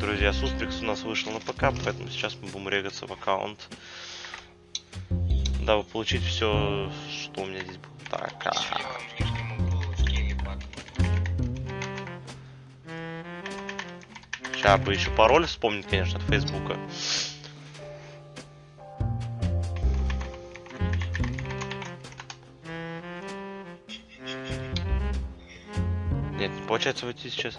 друзья, Сустрикс у нас вышел на ПК, поэтому сейчас мы будем регаться в аккаунт. Дабы получить все, что у меня здесь было. Так, а... Сейчас бы еще пароль вспомнить, конечно, от Фейсбука. Нет, не получается войти сейчас.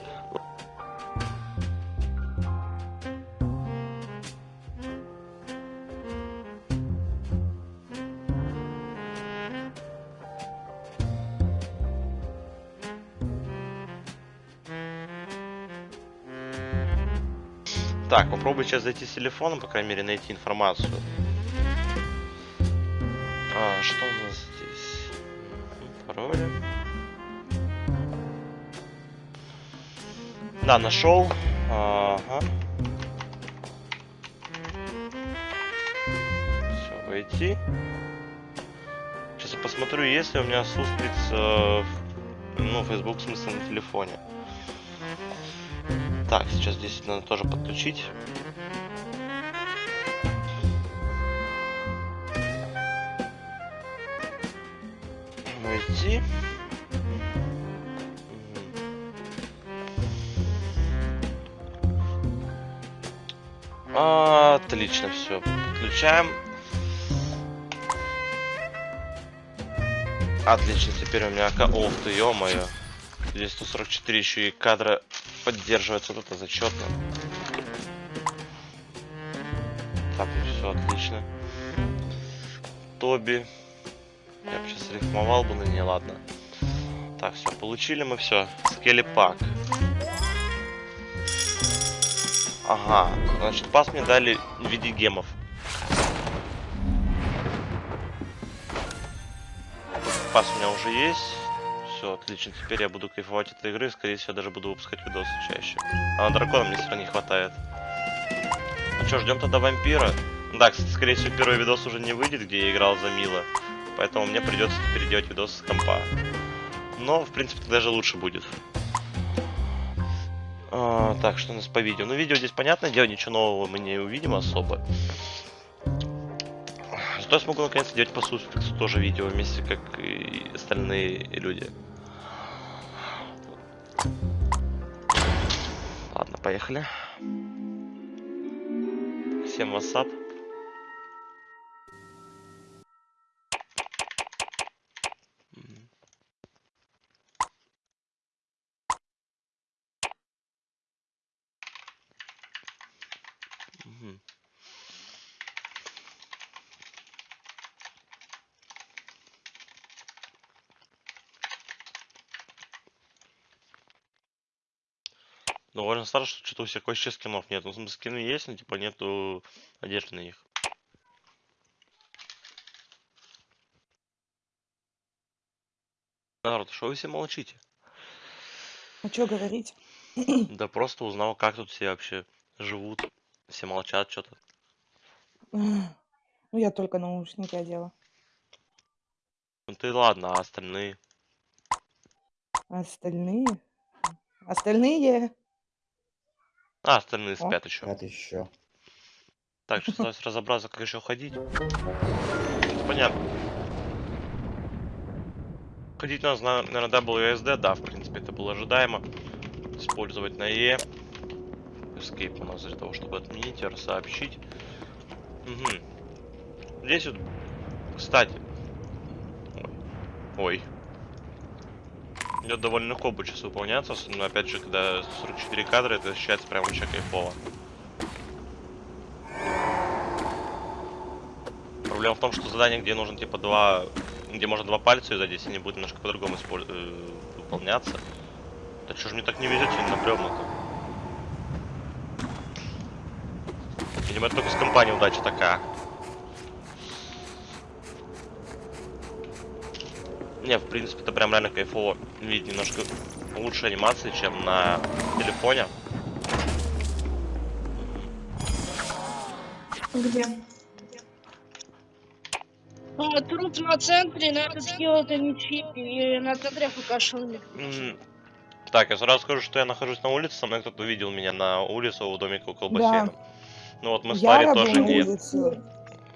Так, попробуй сейчас зайти с телефона, по крайней мере, найти информацию. А, что у нас здесь? Пароли. Да, нашел. Ага. Все, войти. Сейчас я посмотрю, есть ли у меня сустриц, э, ну, Facebook в смысле на телефоне. Так, сейчас здесь надо тоже подключить. Найти. Отлично, все. Подключаем. Отлично, теперь у меня... Ох ты, ё-моё. Здесь 144 еще и кадра поддерживается, вот это зачетно. Так, ну все отлично. Тоби. Я бы сейчас рифмовал бы, но не ладно. Так, все, получили мы все. Скелепак. Ага, значит, пас мне дали в виде гемов. Пас у меня уже есть. Все, отлично. Теперь я буду кайфовать этой игры. Скорее всего, даже буду выпускать видосы чаще. А на дракона мне все равно не хватает. Ну что, ждем тогда вампира. Да, кстати, скорее всего, первый видос уже не выйдет, где я играл за Мила. Поэтому мне придется теперь делать видос с компа. Но, в принципе, даже лучше будет. А, так, что у нас по видео? Ну, видео здесь, понятное дело, ничего нового мы не увидим особо. Зато я смогу наконец делать по Суспексу тоже видео вместе, как и остальные люди. Ладно, поехали. Всем вассап. Довольно странно, что что-то у всех вообще скинов нет. Ну, скины есть, но типа нету одежды на них. Народ, что вы все молчите? А что говорить? Да просто узнал, как тут все вообще живут. Все молчат что-то. Ну, я только наушники одела. Ну ты ладно, а остальные? Остальные? Остальные? А, остальные спят еще. Это еще. Так, что осталось разобраться, как еще ходить. Понятно. Ходить нас, на- наверное, WSD, да, в принципе, это было ожидаемо. Использовать на E. Escape у нас для того, чтобы отменить, сообщить. Угу. Здесь вот, кстати. Ой. Ой. Идет довольно легко будет сейчас выполняться, но опять же, когда 44 кадра, это ощущается прям очень кайфово. Проблема в том, что задание, где нужно типа два, где можно два пальца здесь они будут немножко по-другому использ... э, выполняться. Да что ж мне так не везет сегодня напрямую-то? Видимо, это только с компанией удача такая. Не, в принципе, это прям реально кайфово. Видеть немножко лучше анимации, чем на телефоне. Где? А, труп на центре, надо сделать ничьи, и на центре. М, Так, я сразу скажу, что я нахожусь на улице, со мной кто-то видел меня на улице у домика около бассейна. Ну вот мы был тоже на нет.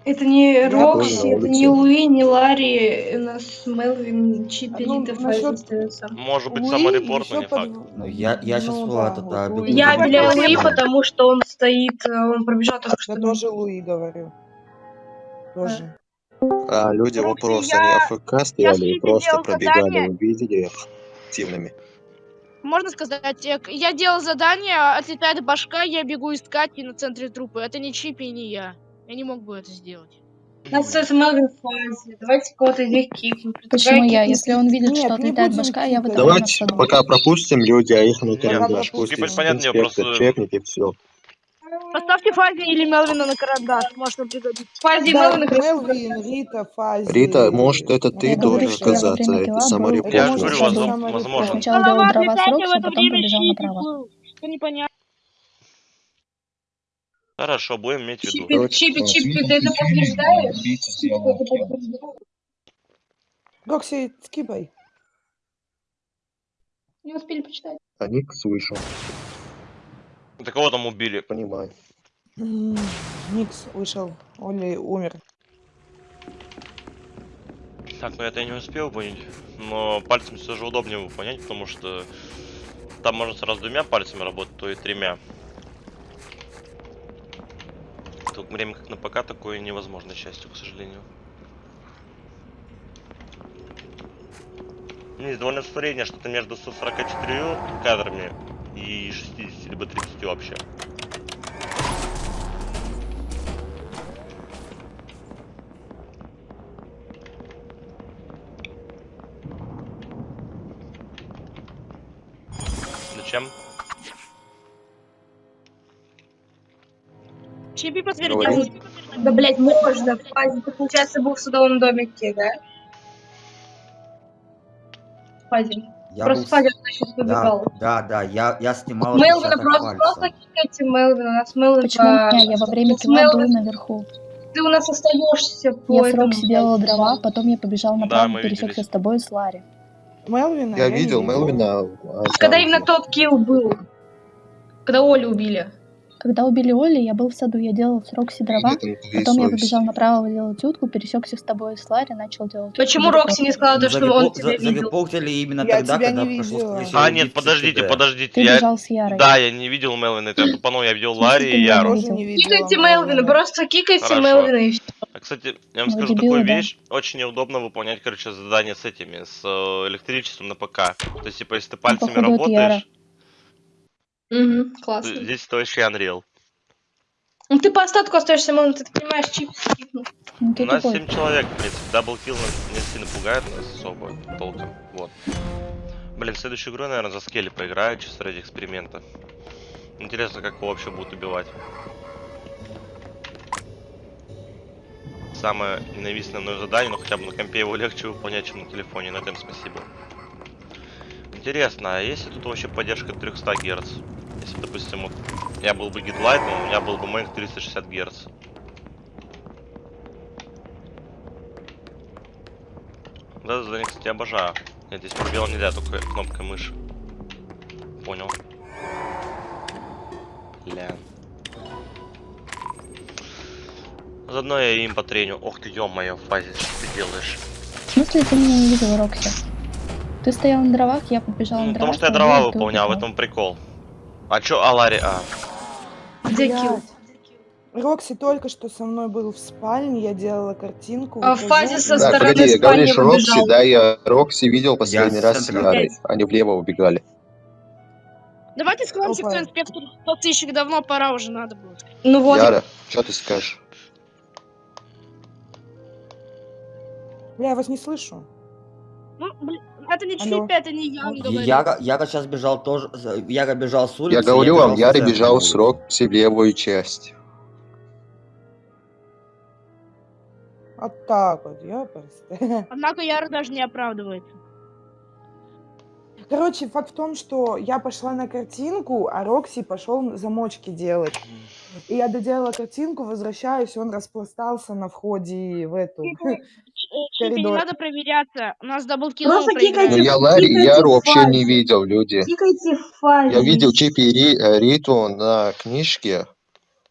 Это не Я Рокси, это не. Луи, не Ларри, у нас Мелвин, Чипи, Ну, Фази остается. Может быть, саморепорт, но не факт. Ну, я- я щас Ну вот да, это. Я для Луи. Потому что он стоит, он пробежал только что. Я тоже Луи говорю. Тоже. А люди вопрос, я- они АФК стояли и просто пробегали, задание. вы видели их активными? Можно сказать, э, я делал задание, отлетает башка, я бегу искать и на центре трупы. Это не Чипи и не я. Я не мог бы это сделать. У нас остается Мелвин, Фази. Давайте кого-то из них кикнем. Почему я? Если он видит, Нет, что отлетает башка, я выдаю Давайте пока пропустим люди, а их на карандаш. пропустим. Пусть понятно, просто- все. Поставьте Фази или Мелвина на карандаш, может он пригодится. Фази Да, Мелвин как раз Мелвин, Рита, Фази. Рита, может это ты Я говорю, должен что я во оказаться, время это саморепорт. Я говорю, возможно- сначала делал дрова с отлетайте, Рокси, в это потом побежал направо. Что непонятно. Хорошо, будем иметь в виду. Чипи, Чипи, Чипи, ты это подтверждаешь? Чипи, ты это подтверждаешь? Рокси, скипай. Не успели почитать. А ник слышал, Да кого там убили? понимаю. Никс вышел. Оли умер. Так, ну это я не успел понять. Но пальцем все же удобнее его понять, потому что там можно сразу двумя пальцами работать, то и тремя. В то время как на ПК такое невозможно, к счастью, к сожалению. Ну, Есть довольно среднее, что-то между 144 кадрами и 60, либо 30 вообще. Зачем? Чипи подтвердил. Говори. Да, блядь, можно. Фази, ты, получается, был в судовом домике, да? Фази. Я Просто был сейчас Да, побегал. да, да, я, я снимал Мелвина просто, просто кикайте Мелвина. У нас Мелвин Почему по- меня? Я во время килла был наверху. Ты у нас остаешься по Я этому, Рокси делала блядь. дрова, потом я побежал направо, мы пересекся с тобой и с Ларри. Мелвина Я не видел Мелвина. а Когда там именно тот килл был? Когда Олю убили? Когда убили Оли, я был в саду, я делал с Рокси дрова, потом я побежал направо делать утку, пересекся с тобой и с Ларри, начал делать. Почему. Рокси не сказала, то, Ну, что он тебя видел? именно Я тогда, когда прошло А, нет, подождите, подождите. Ты Я... бежал с Ярой. Да, я не видел Мелвина, это я тупанул, я видел Ларри и Яру. Кикайте Мелвина, просто кикайте. Мелвина и все. А, Кстати, я вам Ну, скажу такую вещь. Очень неудобно выполнять, короче, задания с этими, с э, электричеством на ПК. То есть, типа, если ты пальцами это Яра. работаешь, Угу, то классно. здесь это вообще Unreal. Ну ты по остатку остаешься, Мелвин, ты понимаешь, чип скипнул. Ну У нас тупой. 7 человек, в принципе. Даблкилл нас не сильно пугает нас особо толком. Вот. Блин, в следующую игру, наверное, за скелли поиграю, чисто ради эксперимента. Интересно, как его вообще будут убивать. Самое ненавистное мное задание, но хотя бы на компе его легче выполнять, чем на телефоне. На этом спасибо. Интересно, а есть ли тут вообще поддержка 300 Гц? Если, допустим, вот я был бы гидлайтом, у меня был бы мейн 360 Гц. Да, задание, кстати, обожаю. Нет, здесь пробел нельзя, только кнопкой мыши. Понял. Ля. Заодно я им потреню. Ох ты, ё-моё, фазе, что ты делаешь? В смысле ты меня не видел, Рокси? Ты стоял на дровах, я побежал Ну, на потому что я дрова выполнял, в этом прикол. А чё, а Ларри, а? Где килл? Рокси только что со мной был в спальне, я делала картинку. А в фазе со Да, стороны погоди, спальни говоришь Рокси, да, я Рокси видел последний раз с. Ярой. Они влево убегали. Давайте склонимся к твоим сыщик давно пора уже надо было. Ну вот, Яра, что ты скажешь? Бля, я вас не слышу. Ну, блин, это не. Чипи, это не я, он Я- говорит. Яга, Яга сейчас бежал тоже, с- Яга бежал с улицы. Я говорю вам, Яра бежал с Рокси в левую часть. Вот так вот, я просто. Однако Яра даже не оправдывается. Короче, факт в том, что я пошла на картинку, а Рокси пошел замочки делать. И я доделала картинку, возвращаюсь, он распластался на входе в эту. Чипи, не коридор. надо проверяться. У нас даблкил Просто Ну кикайте, я Ларри, я кикайте вообще не видел, люди. Тикайте в фазе. Я видел Чипи Ри- э, Риту на книжке,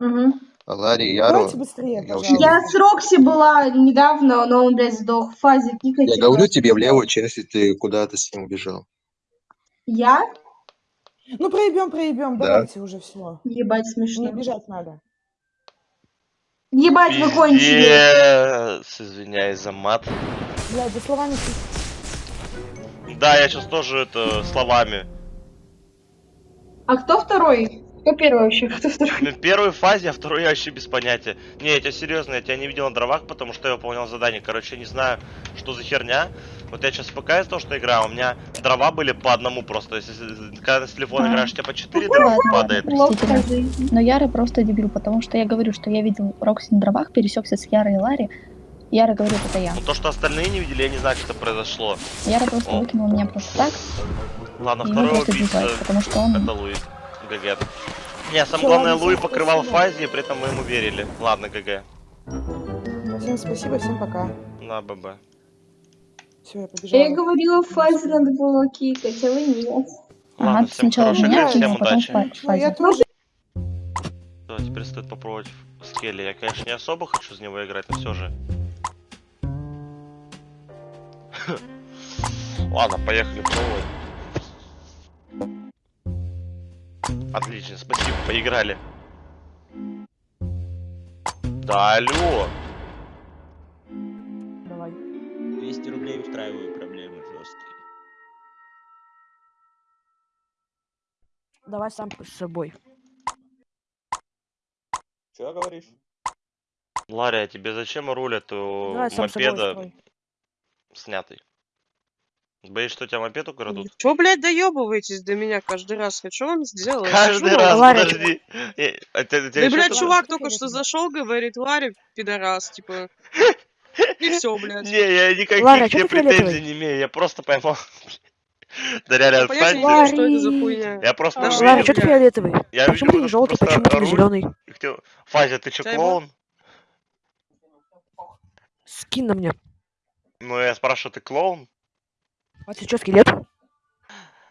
а Ларри Яру. Давайте быстрее, я. Я с Рокси была недавно, но он, блядь, сдох фазе. Кикайте Я говорю тебе в левую часть, и ты куда-то с ним убежал. Я? Ну, проебем, проебем, Да. давайте уже все. Ебать Не смешно. бежать надо. Ебать вы кончили. Извиняюсь за мат. Блядь, за словами... Да, я сейчас тоже это словами. А кто второй? Кто первый вообще? Кто второй? Ну, Первой фазе, а второй я вообще без понятия. Не, я тебя серьезно, я тебя не видел на дровах, потому что я выполнял задание. Короче, я не знаю, что за херня. Вот я сейчас пока из того, что играю, у меня дрова были по одному просто. Если когда с телефона А. играешь, у тебя по 4 дрова падает. Но Яра просто дебил, потому что я говорю, что я видел Рокси на дровах, пересекся с Ярой и Ларри. Яра говорит, это я. Ну то, что остальные не видели, я не знаю, как это произошло. Яра просто О. выкинула меня просто так, Ладно, второй убийца потому что он... это Луи. ГГ. Не, самое Всё, главное, Луи покрывал фазе, и при этом мы ему верили. Ладно, ГГ. Всем спасибо, всем пока. На, ББ. Все, я побежала. Я говорила, в фазе надо было кикать, а вы нет. Ладно, Ага, всем сначала хорошей меня игры, всем а потом удачи. Ну, я фазе. тоже. Да, теперь стоит попробовать скелли. Я, конечно, не особо хочу с него играть, но все же. Ладно, поехали пробовать. Отлично, спасибо, поиграли. Да, алло. Давай. 200 рублей устраиваю проблемы жесткие. Давай сам с собой. Что говоришь? Ларя, а тебе зачем руль от у Давай мопеда снятый? Боишься, что тебя мопед украдут? Чё, блядь, доебываетесь до меня каждый раз? Я что вам сделала? Каждый раз, Ларя, подожди. Э, а Да, блядь, чувак только что зашел, говорит, Ларя, пидорас, типа. И все, блядь. Не, я никаких Ларя, а тебе претензий не имею, я просто поймал. Да реально, Понятия отстань. не имею, что это за хуйня. Я просто А, Ларри, что ты фиолетовый? Я Почему ты не желтый? Почему ты не зеленый? Фазя, ты чё, Чай, клоун? Скинь на мне. Ну, я спрашиваю, ты клоун? А ты что, скелет?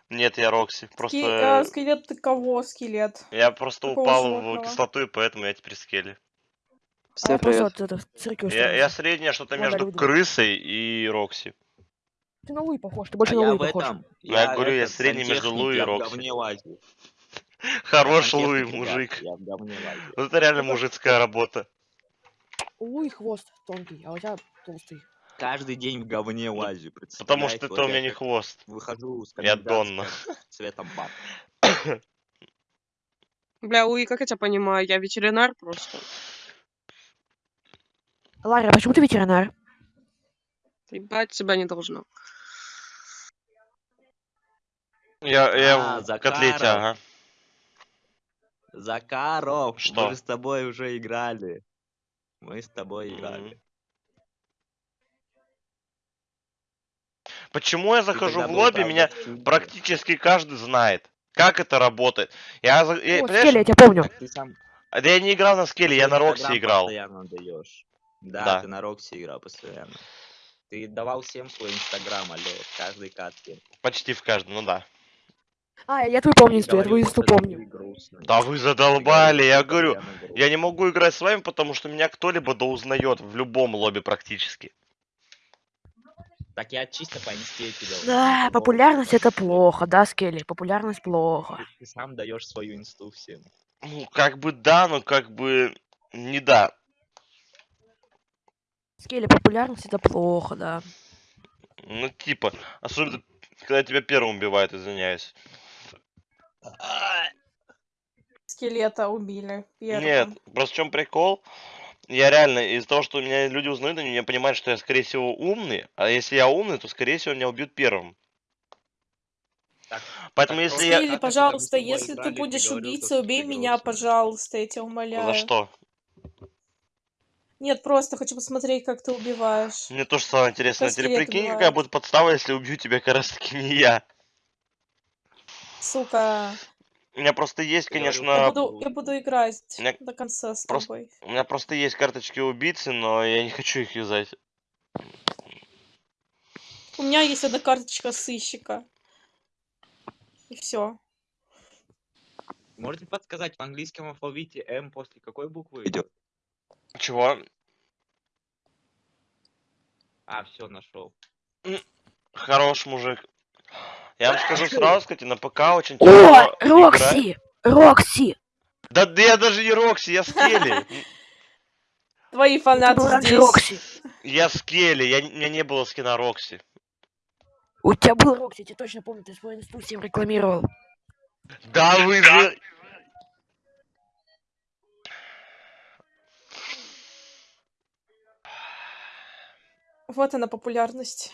Нет, я Рокси. Ски- Просто... э, скелет ты кого скелет? Я просто какого упал в животного? кислоту, и поэтому я теперь скелли. А я просто вот это, в цирке Я, я среднее что-то между люди. крысой и Рокси. Ты на Луи похож, ты больше а на я Луи в похож. этом. Ну, я говорю, я средний между Луи и я в Рокси. Хорош Луи, мужик. Я в. Вот это реально мужицкая работа. У Луи хвост тонкий, а у тебя толстый. Каждый день в говне лазю, Потому что это у меня не хвост. Выхожу с Я Донна. цветом баб. Бля, Луи, как я тебя понимаю? Я ветеринар просто. Ларри, а почему ты ветеринар? Ебать тебя не должно. Я, я А, в котлете, Закаров. ага. Закаров, Что? мы же с тобой уже играли. Мы с тобой Мгм. играли. Почему я захожу в лобби, правда, меня практически каждый знает. Как это работает? Я, за- я- О, понимаешь, скелет, я тебя помню. Ты сам а да я не играл на скеле, я на Инстаграм играл. постоянно даешь. Да, Да. ты на Рокси играл постоянно. Ты давал всем свой инстаграм, алло, в каждой катке. Почти в каждом, ну да. А, я твой помню я твою инсту помню. Да вы задолбали, я говорю. Я не могу играть с вами, потому что меня кто-либо да узнает в любом лобби практически. Так я чисто по инсте узнал, Да, популярность это плохо, да, Скелли? Популярность плохо. Ты, ты сам даешь свою инсту всем. Ну, как бы да, но как бы не да. Скелли, популярность это плохо, да. Ну, типа, особенно, когда тебя первым убивают, извиняюсь. Скелета убили. Первым. Нет, просто в чем прикол? Я реально, из-за того, что меня люди узнают, они меня понимают, что я, скорее всего, умный. А если я умный, то, скорее всего, меня убьют первым. Так, Поэтому, так если я... Пожалуйста, если ты будешь убийцей, убей ты меня, пожалуйста, я тебя умоляю. За что? Нет, просто хочу посмотреть, как ты убиваешь. Мне тоже стало интересно. Как Теперь прикинь, какая будет подстава, если убью тебя как раз таки не я. Сука. У меня просто есть, говорил, Я конечно... буду, я буду играть Мне до конца с просто- тобой. У меня просто есть карточки убийцы, но я не хочу их юзать. меня есть одна карточка сыщика. И все. Можете подсказать, в английском алфавите М после какой буквы идет? Чего? А, все, нашел. Хорош мужик. Я вам скажу сразу, кстати, на ПК очень О, тяжело играть. Рокси! Рокси! Да, да я даже не Рокси, я Скелли. Твои фанаты здесь. Рокси. Я Скелли, я, у меня не было скина Рокси. У тебя был Рокси, я тебе точно помню, ты свой инсту всем рекламировал. Да вы же... Вот она популярность.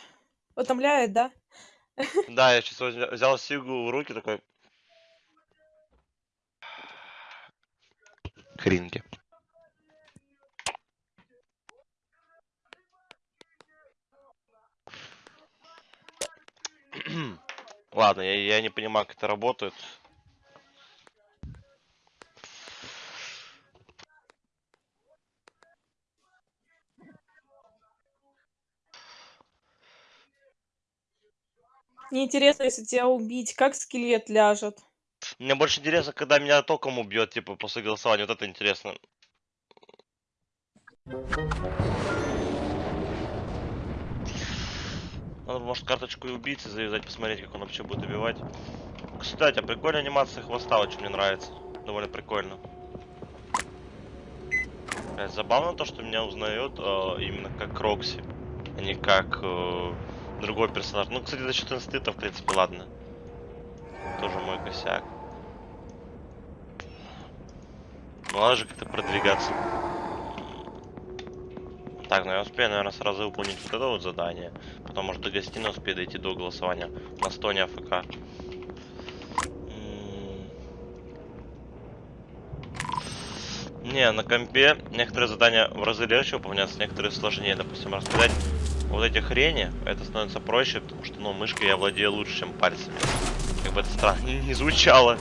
Утомляет, да? Да, я сейчас взял Сигу в руки такой... Хринки. Ладно, я, я не понимаю, как это работает. Мне интересно, если тебя убить, как скелет ляжет. Мне больше интересно, когда меня током убьет, типа, после голосования. Вот это интересно. Надо, может, карточку и убийцы завязать, посмотреть, как он вообще будет убивать. Кстати, а прикольная анимация хвоста, очень мне нравится. Довольно прикольно. Блядь, забавно то, что меня узнают э, именно как Рокси, а не как э, другой персонаж. Ну, кстати, за счет инстинкта, в принципе, ладно. Тоже мой косяк. Ну, надо же как-то продвигаться. Так, ну я успею, наверное, сразу выполнить вот это вот задание. Потом, может, до гостиной успею дойти до голосования. На стоне АФК. Не, на компе некоторые задания в разы легче выполняться, некоторые сложнее. Допустим, рассказать вот эти хрени, это становится проще, потому что, ну, мышкой я владею лучше, чем пальцами. Как бы это странно не звучало.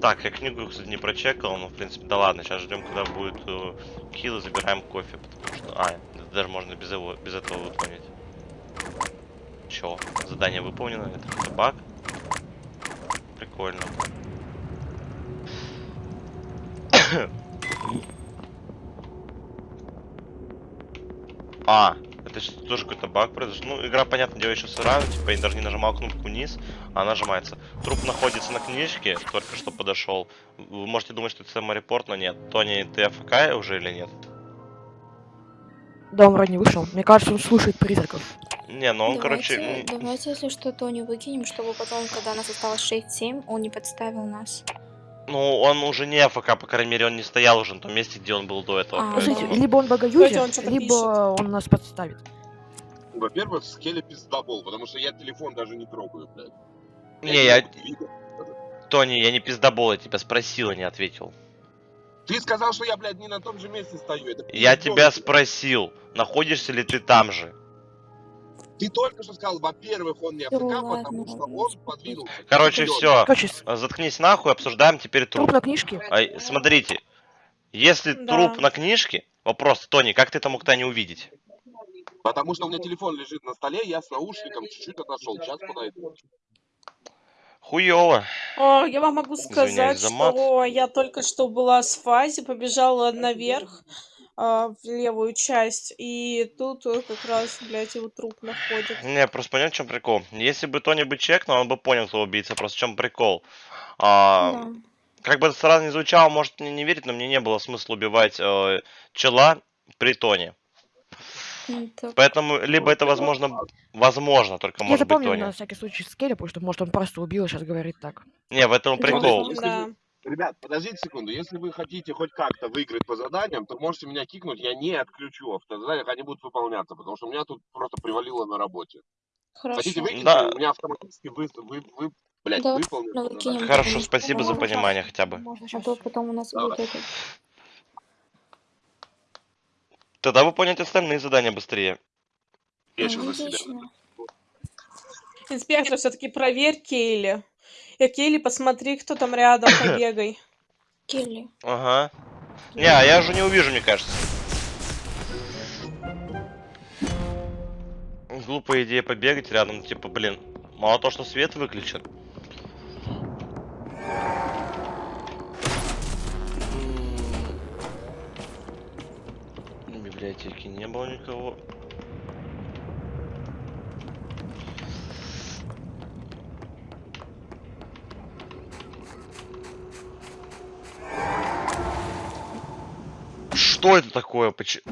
Так, я книгу, кстати, не прочекал, но, в принципе, да ладно, сейчас ждем, когда будет э, килл и забираем кофе, потому что... А, это даже можно без, его, без этого выполнить. Чё? Задание выполнено, это какой-то баг? Прикольно. А, это сейчас тоже какой-то баг произошел. Ну, игра, понятно, дело еще сырая, типа, я даже не нажимал кнопку вниз, а она нажимается. Труп находится на книжке, только что подошел. Вы можете думать, что это саморепорт, но нет. Тони, ты АФК уже или нет? Да, он вроде не вышел. Мне кажется, он слушает призраков. Не, ну он, короче... м, Давайте, если что, Тони выкинем, чтобы потом, когда нас осталось 6-7, он не подставил нас. Ну, он уже не АФК, по крайней мере, он не стоял уже на том месте, где он был до этого. А, поэтому- Смотрите, либо он богоюзер, он либо он нас подставит. Во-первых, скеле пиздобол, потому что я телефон даже не трогаю, блядь. Не, я... видел. Тони, я не пиздобол, я тебя спросил, а не ответил. Ты сказал, что я, блядь, не на том же месте стою. Это Я тебя спросил, находишься ли ты там же. Ты только что сказал, во-первых, он не АФК, потому что он подвинулся. Короче, все. Короче, с- Заткнись нахуй, обсуждаем теперь труп труп. на книжке. А, смотрите, если Да. труп на книжке, вопрос, Тони, как ты это мог-то не увидеть? Потому что у меня телефон лежит на столе, я с наушником чуть-чуть отошел. Сейчас подойду. Хуёво. О, я вам могу сказать, что я только что была с фази, побежала наверх, а, в левую часть, и тут э, как раз, блядь, его труп находит. Не, просто понял, в чем прикол. Если бы Тони бы чекнул, он бы понял, кто убийца. Просто в чем прикол. А, Да. Как бы это сразу не звучало, может мне не верить, но мне не было смысла убивать э, чела при Тони. Так, Поэтому либо это возможно, возможно, только Я может быть запомнил Тони. на всякий случай скеля, потому что, может, он просто убил и сейчас говорит так. Не, в этом прикол. Да. Вы- Ребят, подождите секунду. Если вы хотите хоть как-то выиграть по заданиям, то можете меня кикнуть. Я не отключу автозаданиях, они будут выполняться, потому что у меня тут просто привалило на работе. Хотите Хорошо. выкинуть, Да. у меня автоматически вы, вы, вы блядь, Давай, выполнят ну. Хорошо, спасибо за можно понимание хотя бы. Можно А то потом у нас Давай. будет это... Тогда выполнять остальные задания быстрее. Я сейчас за себя. Отлично. Инспектор, все-таки проверь Кейли. Э, Кейли, посмотри, кто там рядом, побегай. Келли. Ага. Не, а я уже не увижу, мне кажется. Глупая идея побегать рядом, типа, блин. Мало то, что свет выключен. Библиотеке не было никого. Что это такое? Почему?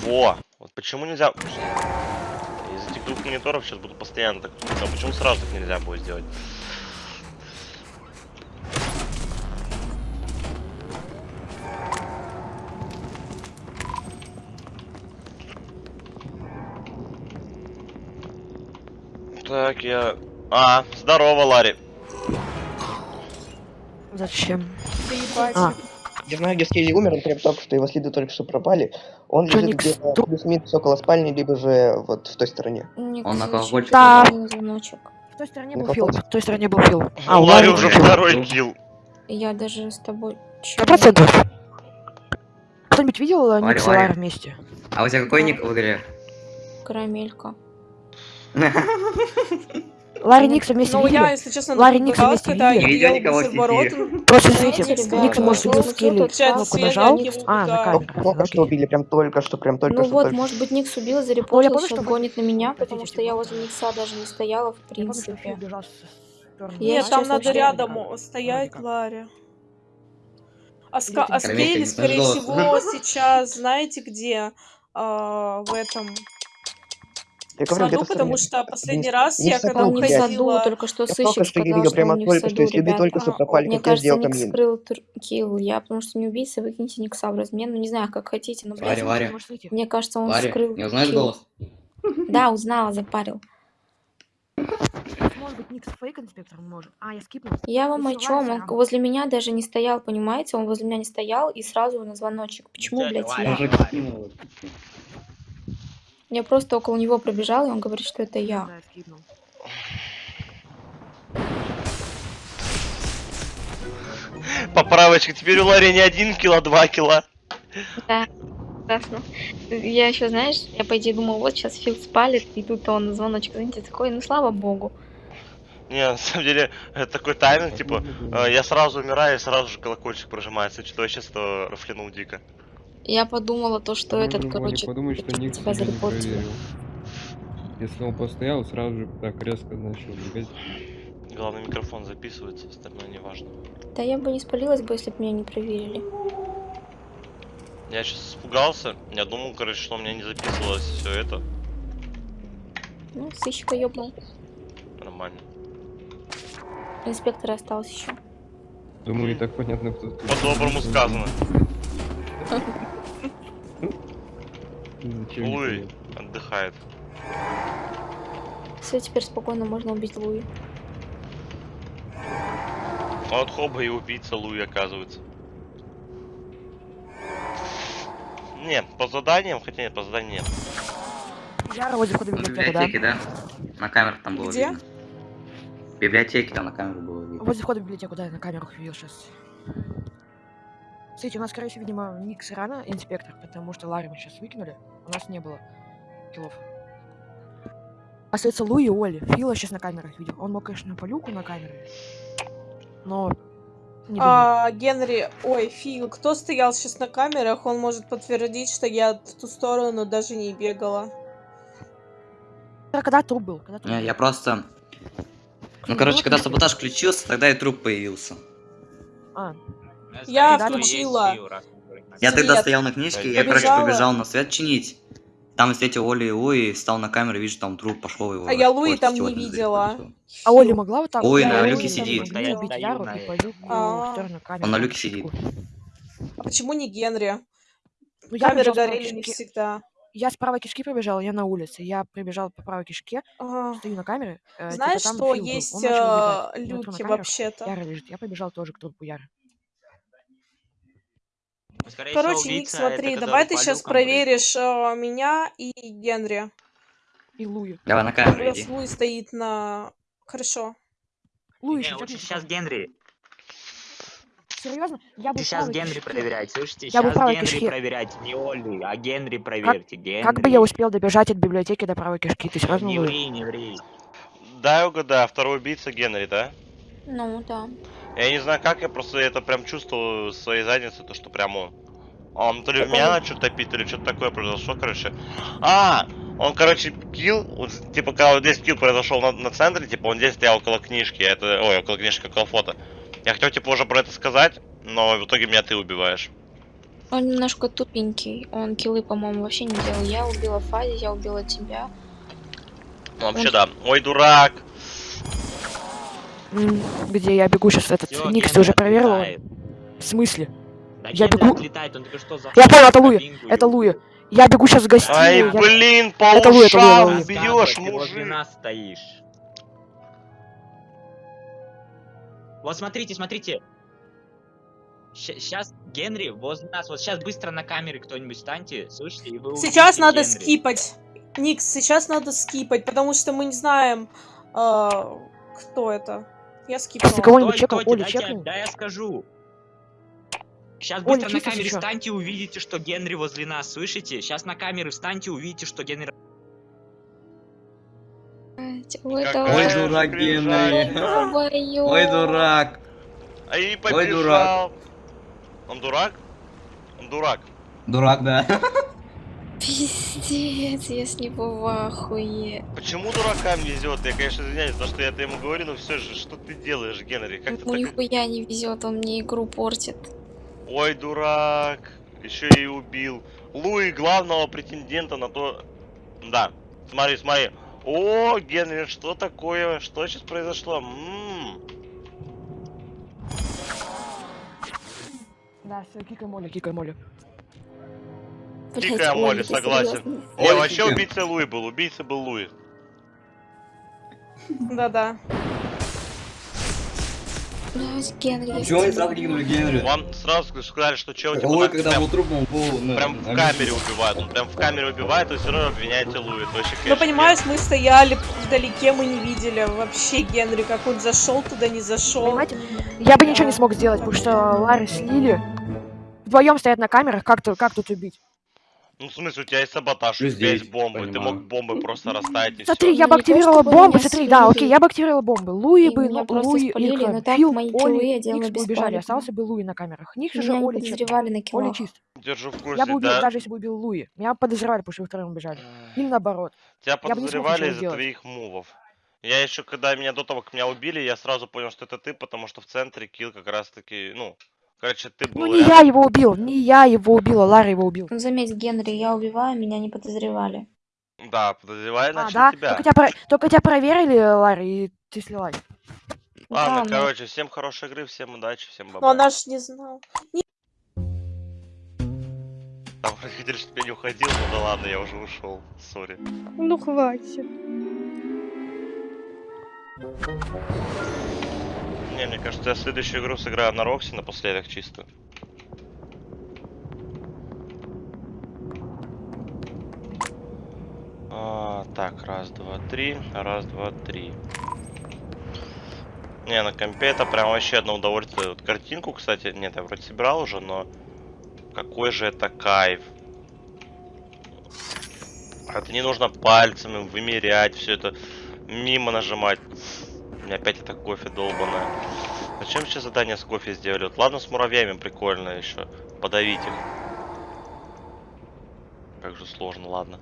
Во! Вот почему нельзя... Из этих двух мониторов сейчас буду постоянно так... А почему сразу так нельзя будет сделать? Так, я... А, здорово, Ларри. Зачем? А. Я знаю, где Скелли умер, он прям только что, его следы только что пропали. Он Чё, лежит где-то плюс-минус около спальни, либо же вот в той стороне. Он алкоголь Да. звоночек. В той стороне был Фил, в той стороне был Фил. А, у Ларри уже второй килл. Я даже с тобой... Сто процентов. Кто-нибудь видел Никс и Ларри. Ларри вместе? А у тебя какой ник в игре? Карамелька. Ларри Никса вместе Ну, я, если честно, Ларри напугалась, вместе когда? Не видел ел никого в. Просто смотрите, ребята, Никс может вот быть тут скилли, вот кнопку нажал. Никс А, на камеру. Только что убили, прям только что, прям только Ну что. вот, только может быть, Никс убил, Ну, я зарепортил, что- гонит на меня, потому что я типа? возле Никса даже не стояла, в Я принципе. Я Нет, там надо рядом стоять, Ларри. А, ска- а Заметьте, Скелли, не скорее всего, сейчас, знаете где? А, в этом Я в говорю, саду, потому что последний Не- раз не я саду, когда в блядь. саду, уходила... только что Я сыщик что сказал, видел, что прямо не в только что, саду, следы ребят. только что пропали, Мне я кажется, сделал Ник камин. скрыл килл. Я потому что не убийца, выкиньте Никса в размен. Ну, не знаю, как хотите, но. Может, выйти? мне кажется, он Ларри, скрыл не узнаешь килл. голос? Да, узнала, запарил. Может быть, Никс фейк инспектор может. А, я скипнул. Я вам о Если чем? Он возле меня даже не стоял, понимаете? Он возле меня не стоял и сразу на звоночек. Почему, блядь, я? Я просто около него пробежала, и он говорит, что это я. Поправочка, теперь у Ларри не один кило, а два кило. Да, классно. Я еще, знаешь, я по идее думала, вот сейчас Фил спалит, и тут он на звоночек, знаете, такой, ну слава богу. Не, на самом деле, это такой тайминг, типа, э, я сразу умираю, и сразу же колокольчик прожимается, что я сейчас то рафлянул дико. Я подумала то, что этот, короче, подумай, что Ник тебя проверил. Если он постоял, сразу же так резко начал бегать. Главный микрофон записывается, остальное не важно. Да я бы не спалилась бы, если бы меня не проверили. Я сейчас испугался, я думал, короче, что у меня не записывалось все это. Ну, сыщика ёбнул. Нормально. Инспектор остался еще. Думаю, и так понятно, кто тут. По-доброму сказано. Луи отдыхает. Все, теперь спокойно можно убить Луи. Вот хоба и убийца Луи оказывается. Не, по заданиям, хотя нет, по заданиям нет. Яра возле входа в В библиотеку, да? да? На камерах там было Где? видно. В библиотеке там на камеру было видно. Возле входа в библиотеку, да, на камеру видел сейчас. Смотрите, у нас, скорее всего, видимо, Никс рано инспектор, потому что Ларри мы сейчас выкинули. У нас не было киллов. Остается Луи и Оли. Фила сейчас на камерах видел. Он мог, конечно, по люку на камере. Но. А, Генри, ой, Фил, кто стоял сейчас на камерах, он может подтвердить, что я в ту сторону даже не бегала. Когда труп был? Когда труп Не, был? я просто... Ну, короче, когда саботаж включился, тогда и труп появился. А, Я включила. Я тогда стоял на книжке, я, короче, побежал на свет чинить. Там встретил Оли и Луи, встал на камеру, вижу, там труп пошел его. А я Луи там не видела. а Оли могла вот так? Ой, на люке сидит. могли убить Яру и по люку А. Он на люке сидит. А почему не Генри? Ну, Камеры горели не всегда. Я с правой кишки побежал, я на улице. Я прибежал по правой кишке, стою на камере. э, типа Знаешь, что есть э, люки вообще-то? Яра лежит. Я побежал тоже к трупу Яры. Короче, Ник, смотри, давай ты сейчас проверишь э, меня и Генри. И Луи. Давай на камеру Раз иди. Луи стоит на... Хорошо. Луи Не, еще лучше сейчас. Генри. Серьезно? Я был в Сейчас Генри кишке. проверять, слышите? Я Сейчас Генри кишке. проверять, не Олли, а Генри проверьте. Генри. Как бы я успел добежать от библиотеки до правой кишки? Ты серьезно Не ври, не ври. Дай угадаю, второй убийца Генри, да? Ну, да. Я не знаю как, я просто это прям чувствовал в своей заднице, то что прям он. Он то ли Так меня он- начал топить, то ли что-то такое произошло, короче. А, он, короче, килл, вот, типа, когда вот здесь килл произошел на, на центре, типа, он здесь стоял около книжки, это, ой, около книжки, около фото. Я хотел, типа, уже про это сказать, но в итоге меня ты убиваешь. Он немножко тупенький. Он киллы, по-моему, вообще не делал. Я убила Фази, я убила тебя. Ну, вообще, Он- да. Ой, дурак. Где я бегу сейчас этот? Всё, Никс, ты уже проверил? В смысле? Да Я бегу- отлетает, он что Я понял, это Луи. Это Луи. Я бегу сейчас в Ай, гостиную. я- блин, по Это Луи, это Луи, это Луи. бьешь, мужик. нас стоишь. Вот смотрите, смотрите. Сейчас Генри возле нас. Вот сейчас быстро на камере кто-нибудь станьте, слышите, и вы Сейчас надо Генри. скипать. Никс, сейчас надо скипать, потому что мы не знаем, а, кто это. Я скипнула. Ты кого-нибудь чекал? стойте, Оли дайте я- чекнул? Да я скажу. Сейчас Оля, быстро на чисто камере сейчас. встаньте, увидите, что Генри возле нас, слышите? Сейчас на камеры встаньте, увидите, что Генри... Ой, же дурак. Генри. Ой, Ой, дурак. А и Ой, дурак. побежал. Он дурак? Он дурак. Дурак, да. Пиздец, я с него в ахуе. Почему дуракам везет? Я, конечно, извиняюсь, за что я это ему говорю, но все же, что ты делаешь, Генри? Как ты Ну так... нихуя не везет, он мне игру портит. Ой, дурак. Еще и убил. Луи главного претендента на то... Да. Смотри, смотри. О, Генри, что такое? Что сейчас произошло? М-м. Да, все, кикай Молли, кикай Молли. Блядь, Дикая Молли, согласен. Ой, вообще убийца Луи был. Убийца был Луи. Да-да. Чего они сразу кинули Генри? Вам сразу сказали, что чел типа, Луи, на- когда прям, был трупом, он был... ну, прям в камере убивает. Он прям в камере убивает, и все равно обвиняете Луи. Ну, понимаешь, мы стояли вдалеке, мы не видели вообще Генри, как он зашел туда, не зашел. Понимаете? Я бы ничего не смог сделать, потому что Ларри с Лили вдвоем стоят на камерах, как, тут- как тут убить? Ну, в смысле, у тебя есть саботаж, у тебя есть бомбы, ты понимаю. мог бомбы просто расставить и Смотри, все. я Ну, бы то, активировала бомбы, смотри, да, окей, я бы активировала бомбы. Луи И бы, ну, Луи, спалили, но так Фил, мои Оли, Никс бы убежали, остался бы Луи на камерах. Никс не Оли чист. Оли чист. Держу в курсе, Я бы убил, да. даже если бы убил Луи. Меня подозревали, потому что вы втроем убежали. Или наоборот. Тебя подозревали из-за твоих мувов. Я еще, когда меня до того, как меня убили, я сразу понял, что это ты, потому что в центре килл как раз таки, ну, короче, ты был Ну не рядом. я его убил, не я его убила, Ларри его убил. Ну, заметь, Генри, я убиваю, меня не подозревали. Да, подозревали, А, значит, да? тебя. Только тебя, про- только тебя проверили, Ларри, и ты слилась. Ладно, Да, ну. короче, всем хорошей игры, всем удачи, всем Но бабай. она ж не знала. Там вроде хотели, чтобы я не уходил, но да ладно, я уже ушел. Сори. Ну хватит. Не, мне кажется, я следующую игру сыграю на Рокси напоследок чисто. А, так, раз, два, три. Раз, два, три. Не, на компе это прям вообще одно удовольствие. Вот картинку, кстати, нет, я вроде собирал уже, но какой же это кайф. Это не нужно пальцами вымерять, все это мимо нажимать. Меня опять это кофе долбаное. Зачем сейчас задание с кофе сделали? Вот ладно с муравьями прикольно еще. Подавить их. Как же сложно, ладно.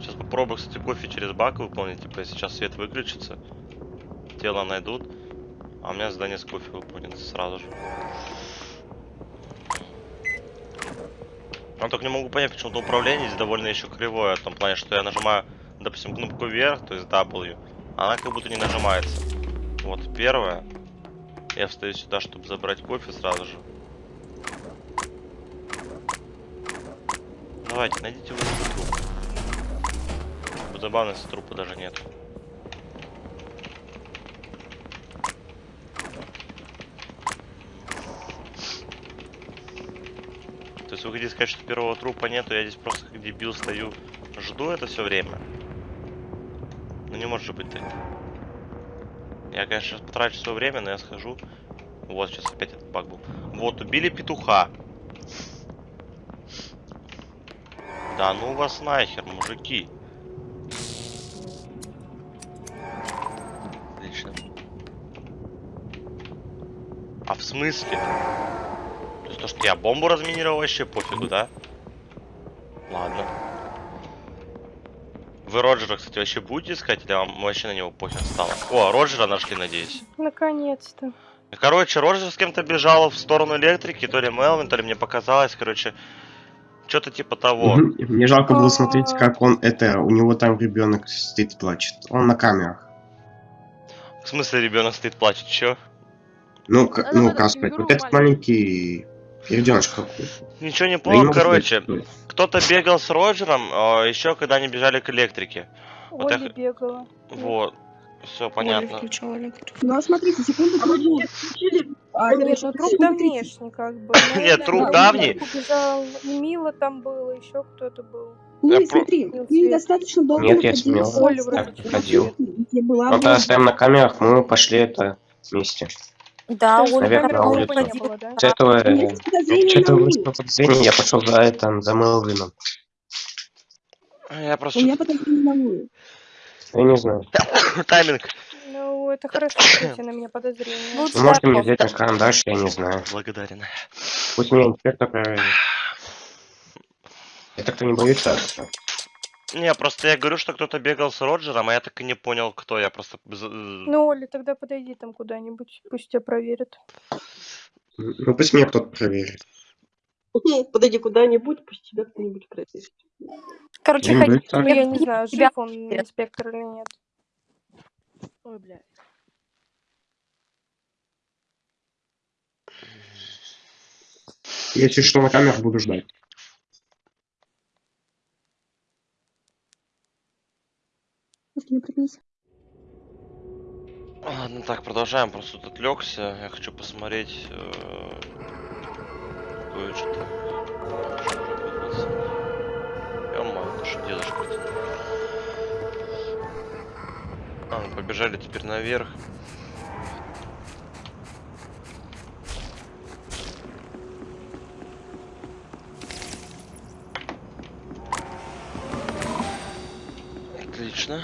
Сейчас попробую, кстати, кофе через бак выполнить. Типа, сейчас свет выключится, тело найдут. А у меня задание с кофе выполнится сразу же. Я только не могу понять, почему-то управление здесь довольно еще кривое. В том плане, что я нажимаю, допустим, кнопку вверх, то есть W. Она как будто не нажимается. Вот первое. Я встаю сюда, чтобы забрать кофе сразу же. Давайте, найдите вы труп. Забавно, если трупа даже нет. То есть вы хотите сказать, что первого трупа нету, я здесь просто как дебил стою, жду это все время? Ну не может же быть так. Я, конечно, сейчас потрачу свое время, но я схожу. Вот, сейчас опять этот баг был. Вот, убили петуха. Да ну вас нахер, мужики. Отлично. А в смысле? То есть то, что я бомбу разминировал, вообще пофигу, да? Ладно. Вы Роджера, кстати, вообще будете искать, или вам вообще на него похер стало? О, Роджера нашли, надеюсь. Наконец-то. Короче, Роджер с кем-то бежал в сторону электрики, то ли Мелвин, то ли мне показалось, короче, что-то типа того. Мне жалко было смотреть, как он это, у него там ребенок стоит и плачет. Он на камерах. В смысле ребенок стоит плачет, чё? Ну, ну, сказать, вот этот маленький ребенок какой. Ничего не не понял, короче, кто-то бегал с Роджером, еще когда они бежали к электрике. Вот я Оля х- бегала. Вот, все понятно. Ну а смотрите, секунду а, Нет, короче, ну труп давнешний, как бы. Нет, труп да, давний. И Мила там было, еще кто-то был. Ну, Я про- смотри, вы достаточно долго Нет, я находились смело. Оля вроде Так, ходил. Оля. стоял на камерах, мы пошли это вместе. Да, Оля Наверх на улицу. не было, да? Есть что-то вышло подозрение, я пошел за это, за Мелвином. Я У просто... меня подозрение на Луи. Я не знаю. Тайминг. Ну, это хорошо, что на меня подозрение. Ну, Вы можете мне взять на карандаш, я не знаю. Благодарен. Пусть меня инспектор проверит. Это кто не боится? Не, просто я говорю, что кто-то бегал с Роджером, а я так и не понял, кто. Я просто... Ну, Оля, тогда подойди там куда-нибудь, пусть тебя проверят. Ну пусть меня кто-то проверит. Подойди куда-нибудь, пусть тебя кто-нибудь проверит. Короче, Ну, ходи, ну, я не знаю, Тебя- жив он инспектор или нет. Ой, блядь. Если что, на камерах буду ждать. Просто напрягись. Ладно, так, продолжаем. Просто тут отвлекся. Я хочу посмотреть э, кое-что. Ё-моё, это что дедушка А, мы побежали теперь наверх. Отлично.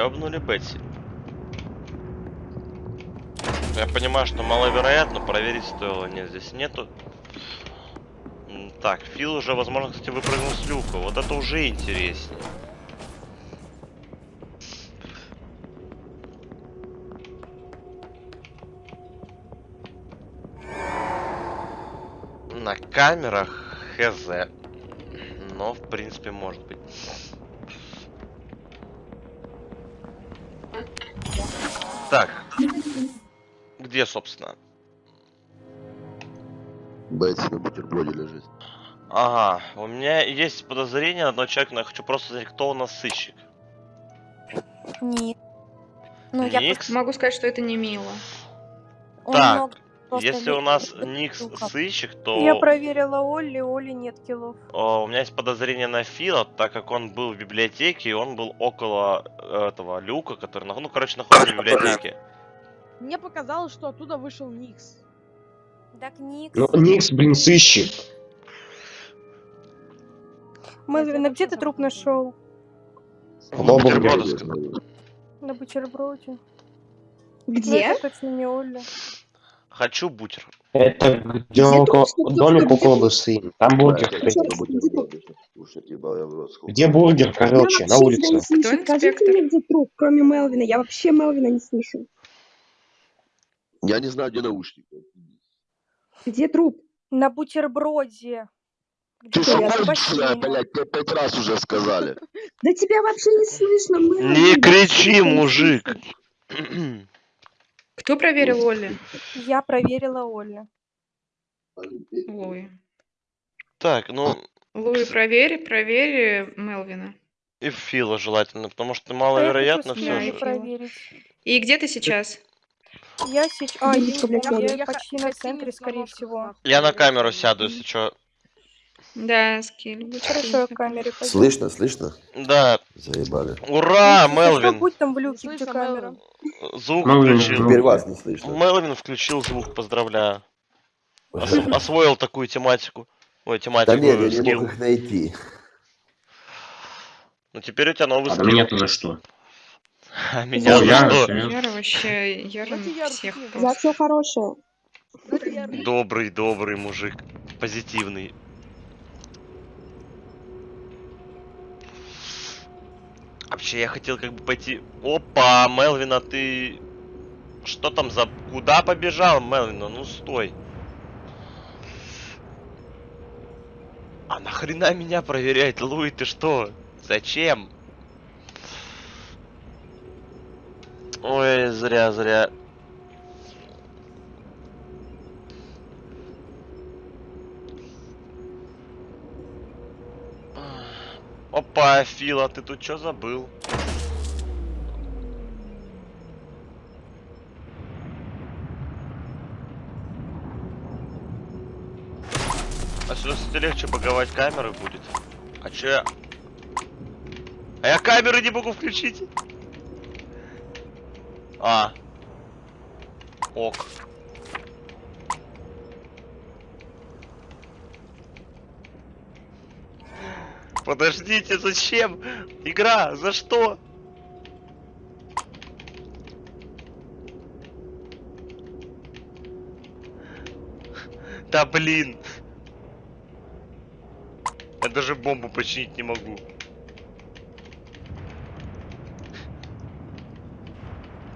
Бля, ёбнули Бетси. Я понимаю, что маловероятно, проверить стоило. Нет, здесь нету. Так, Фил уже, возможно, кстати, выпрыгнул с люка. Вот это уже интереснее. На камерах хз. Но, в принципе, может быть. Так. Где, собственно? Бетси на бутерброде лежит. Ага, у меня есть подозрение на одного человека, но я хочу просто знать, кто у нас сыщик. Нет. Ну, я Никс? Могу сказать, что это не мило. Он Так, много просто если у нас Никс сыщик, то Я проверила Олли, Оли нет киллов. о, у меня есть подозрение на Фила, так как он был в библиотеке, и он был около э, этого люка, который, ну, короче, находится в библиотеке. Мне показалось, что оттуда вышел Никс. Так Никс. Ну, Никс, блин, сыщик. Мэлвин, а где ты труп нашел? Бутерброды сказал. На бутерброде. Где? Ну, это точно не Олли. Хочу бутер. Это где домик около Бусы. Там бургер. Где бургер, короче, на улице. Скажите мне, где труп, кроме Мелвина. Я вообще Мелвина не слышу. Я не знаю, где наушники. Где труп? На бутерброде. Ты что, конченая, блядь, тебе пять раз уже сказали. Да тебя вообще не слышно, Мелвин. Не кричи, мужик! Кто проверил Олли? Я проверила Олли. Луи. Так, ну, Луи, проверь, проверь Мелвина. И Фила желательно, потому что маловероятно я все же. проверить. И где ты сейчас? Я сейчас... А, я, не- я я почти на центре, скорее всего. Я на камеру сяду, если что. Да, скилл. будь Хорошо, камере. Слышно, слышно? Да. Заебали. Ура, Ну, что, Мелвин! будь там в люке, где Слышно, камера. Мелвин? Звук Мелвин, включил. Теперь вас не слышно. Мелвин включил звук, поздравляю. Ос- освоил такую тематику. Ой, Да тематику, нет, я не скилл. мог их найти. Ну теперь у тебя новый А скилл. меня-то за что? А меня О, за я, что? я- Яра вообще, Давайте Яру всех кикнем. За просто. все хорошее. Добрый, добрый мужик. Позитивный. Вообще, я хотел как бы пойти... Опа, Мелвин, а ты... Что там за... Куда побежал, Мелвин? Ну стой. А нахрена меня проверять, Луи, ты что? Зачем? Ой, зря, зря. Опа, Фила, ты тут что забыл? А сюда, кстати, легче боговать камеры будет. А чё я... А я камеры не могу включить. А. Ок. Подождите, зачем? Игра, за что? Да блин. Я даже бомбу починить не могу.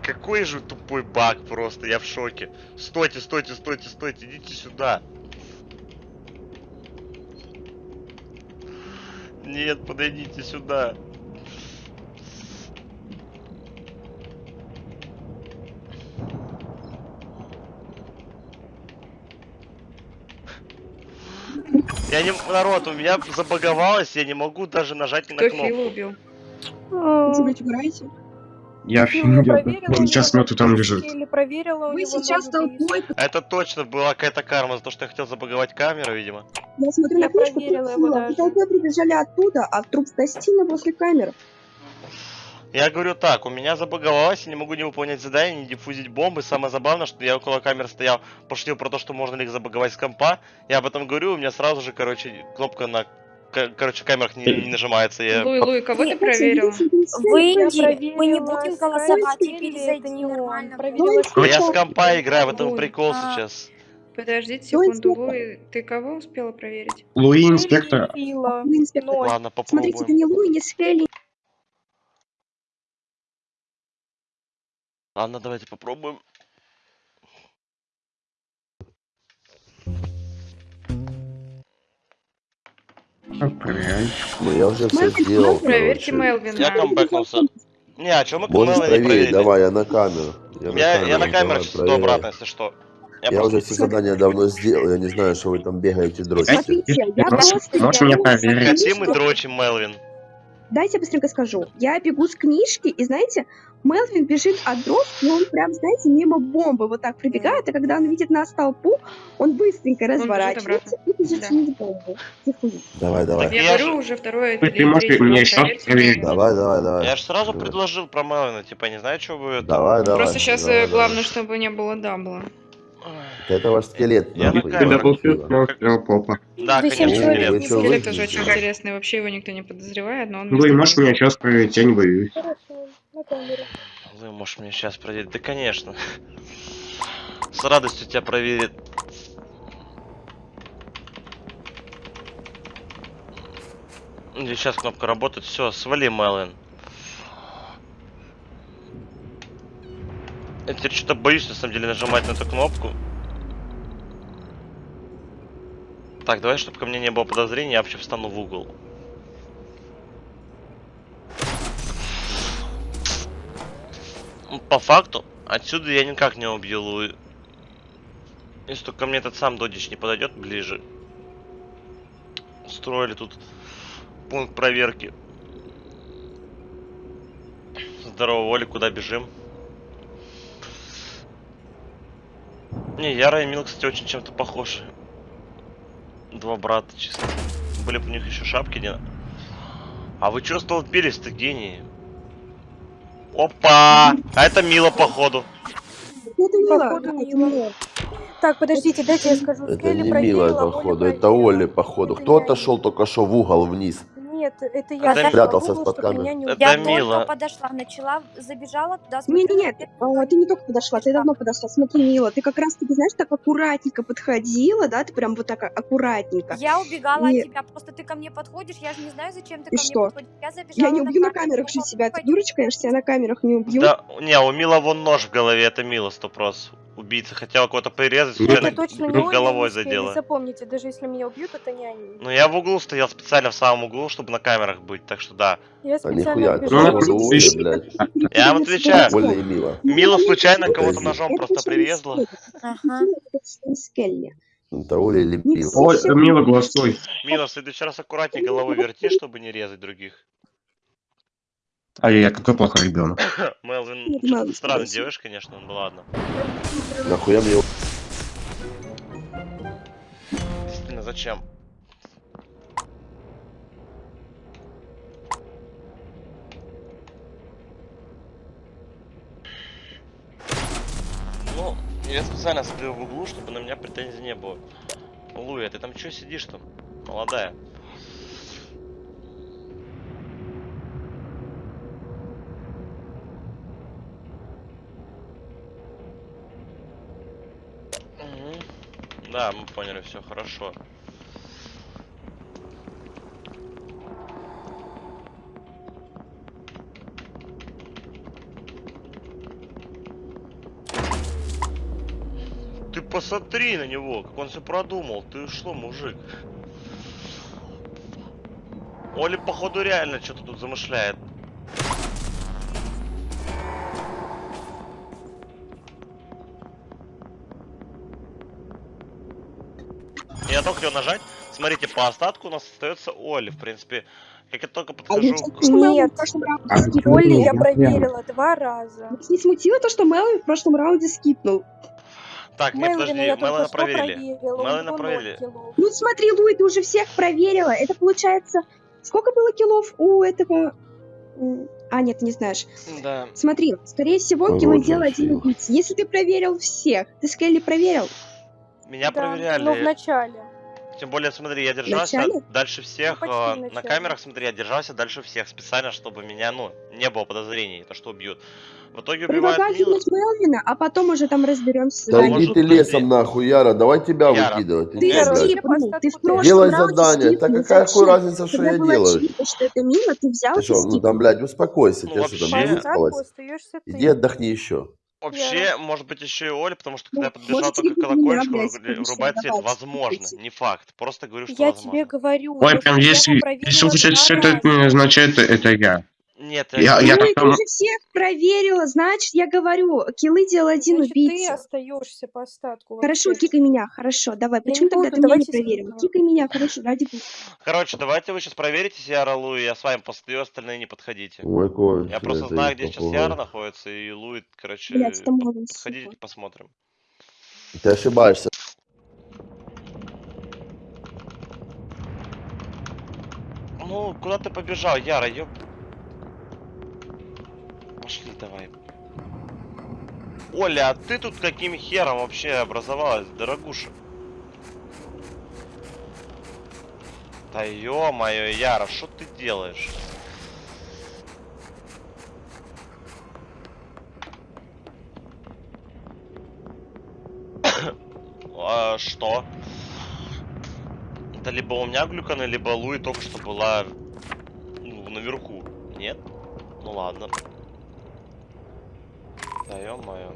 Какой же тупой баг просто, я в шоке. Стойте, стойте, стойте, стойте, идите сюда. Нет, подойдите сюда. Я не... Народ, у меня забаговалось, я не могу даже нажать на Кто кнопку. Фила убил? Вы, угораете? Я офигел. Он сейчас нету там лежит. Него сейчас толпой... Это точно была какая-то карма за то, что я хотел забаговать камеру, видимо. Я смотрю Я на книжку, толпой прибежали оттуда, а труп в гостиной после камеры. Я говорю так, у меня забаговалось, я не могу не выполнять задания, не диффузить бомбы. Самое забавное, что я около камер стоял, пошутил про то, что можно ли их забаговать с компа. Я об этом говорю, у меня сразу же, короче, кнопка на короче, камерах не, не нажимается. Я... Луи, Луи, кого ты проверила? Я Выйди, мы не будем голосовать, и это перезайди не он. нормально. Проверила Ну, я с компа играю, в этом прикол А. сейчас. Подождите секунду? Луи, ты кого успела проверить? Луи, инспектор. Ладно, Смотрите, это попробуем. не Луи, не Сфели. Ладно, давайте попробуем. Проверяй. Ну, я уже все сделал, Проверьте. Мелвина. Я камбэкнулся. Не, а мы Можешь Мелани проверить, проверили? давай, я на камеру. Я на Я, я на камеру, сейчас иду обратно, если что. Я, Я просто... уже все задания давно сделал, я не знаю, что вы там бегаете, дрочите. Можешь- меня проверить? Хотим и дрочим, Мелвин. Дайте я быстренько скажу. Я бегу с книжки, и знаете, Мелвин бежит от дров, и он прям, знаете, мимо бомбы вот так прибегает, а когда он видит нас толпу, он быстренько разворачивается и бежит Да. снизу бомбу. Диффузит. Давай, давай. Я, Я говорю же- уже второе Ты- ты можешь третий мне еще. Давай, давай, давай. Я же сразу Давай. предложил про Мелвина, типа, не знаю, что вы это... Давай, давай. Просто сейчас давай, давай. главное, чтобы не было дабла. Это ваш скелет. Я на нахуй, камеру. я Даблфил красиво. сразу сделал попа. Да, конечно, скелет. Скелет тоже очень интересный, вообще его никто не подозревает, но он... Между можешь меня сейчас проверить? Я не боюсь. Камеру. Можешь мне сейчас проверить? Да, конечно. С радостью тебя проверит. Сейчас кнопка работает. Все, свали, Мелвин. Я теперь что-то боюсь, на самом деле, нажимать на эту кнопку. Так, давай, чтобы ко мне не было подозрений, я вообще встану в угол. По факту, отсюда я никак не убью Луи. Если только мне этот сам Додич не подойдет ближе. Устроили тут пункт проверки. Здорово, Оля, куда бежим? Не, Яра и Мил, кстати, очень чем-то похожи. Два брата чисто. Были бы у них еще шапки, не? А вы чё столпились-то, гении? Опа! А это Мила, походу. Это мило. Походу, мило. Так, подождите, дайте я скажу. Это не Оля походу, это. Оля, походу. Кто отошел только что в угол вниз? Нет, это я Это спрятался угол, с-под чтобы камер. меня не Это. Я Мила. только подошла, начала, забежала туда, Не, не, нет, а, ты не только подошла, ты давно подошла. Смотри, Мила, ты как раз таки, знаешь, так аккуратненько подходила, да, ты прям вот так аккуратненько. Я убегала И- от тебя, просто ты ко мне подходишь, я же не знаю, зачем ты И ко мне что? подходишь. Я забежала Я не убью на камеру, камерах же себя. Ты дурочка, я же тебя на камерах не убью. Да, не, у Мила вон нож в голове, это Мила стопрос. Убийца хотел кого-то порезать, Это случайно точно не головой не задела. Запомните, даже если меня убьют, это не они. Ну я в углу стоял специально в самом углу, чтобы на камерах быть, так что да. Я А специально нихуя, это блядь. Я вам отвечаю. Мила. Мила случайно Это кого-то ножом Это просто прирезала. Это Скелли. Это Оля или Мила. Ой, Мила, голосуй. Мила, в следующий раз аккуратнее головой верти, чтобы не резать других. Ай-яй, какой плохой ребенок. Мелвин, спасибо. делаешь, конечно, ну ладно. Нахуя мне Действительно, зачем? Ну, я специально стою в углу, чтобы на меня претензий не было. Луя, ты там чё сидишь там? Молодая. Да, мы поняли, все хорошо. Ты посмотри на него, как он все продумал. Ты что, мужик? Оля, походу, реально что-то тут замышляет. Только хотел нажать. Смотрите, по остатку у нас остается Оля. В принципе, как я только А подхожу я к... Нет, в прошлом раунде А, скипнул? Оли я Ну, проверила два раза. Вас не смутило то, что Мелвин в прошлом раунде скипнул? Так, не, Мелвина подожди, что проверили. ноль проверили. килов. Ну смотри, Луи, ты уже всех проверила. Это получается... Сколько было киллов у этого... А, нет, ты не знаешь. Да. Смотри, скорее всего, Ой, килло вот делал один фиг. убийца. Если ты проверил всех, ты Скелли проверил? Меня Да, проверяли. но в начале. Тем более, смотри, я держался начале? дальше всех. почти э, на камерах, смотри, я держался дальше всех специально, чтобы меня, ну, не было подозрений, то что убьют. В итоге убивают кинуть Мелвина, а потом уже там разберемся. Да иди ты лесом нахуй, Яра, давай тебя Яра. выкидывать. Ты Иди, Яра, ты в остатку прошлом Делай задание. Так какая хуй разница, что я делаю? что это Мила, ты взял Ты что, ну там, блядь, успокойся. Ну, Тебе что, там не выспалось? ты. Иди отдохни еще. Вообще, может быть, еще и Оля, потому что когда я Ну, подбежал может, только к колокольчику, блядь, вру- конечно, врубать свет, возможно, не факт. Просто говорю, что Я возможно. тебе говорю, Ой, я прям я если, если услышать, два что это не означает, это я. Нет, Я, я Ну, ты там... уже всех проверила, значит, я говорю, киллы делал один Значит, ты убийца. остаешься по остатку. Хорошо, вообще. кикай меня, хорошо, давай. Я Почему тогда буду, ты меня не давайте проверила? скипнем. Кикай меня, хорошо, ради бога. Короче, давайте вы сейчас проверите Яра Луи, я с вами постою, остальные не подходите. Ой, конченый Я просто ты знаю, где сейчас. Яра находится, и Луи, короче, Блядь, там можно, подходите, сука. посмотрим. Ты ошибаешься. Ну, куда ты побежал, Яра, ёб... Пошли давай. Оля, а ты тут каким хером вообще образовалась, дорогуша? Да ё-моё, Яра, что ты делаешь? А, что? Это либо у меня глюканы, либо Луи только что была ну, наверху. Нет? Ну ладно. Да ё-моё.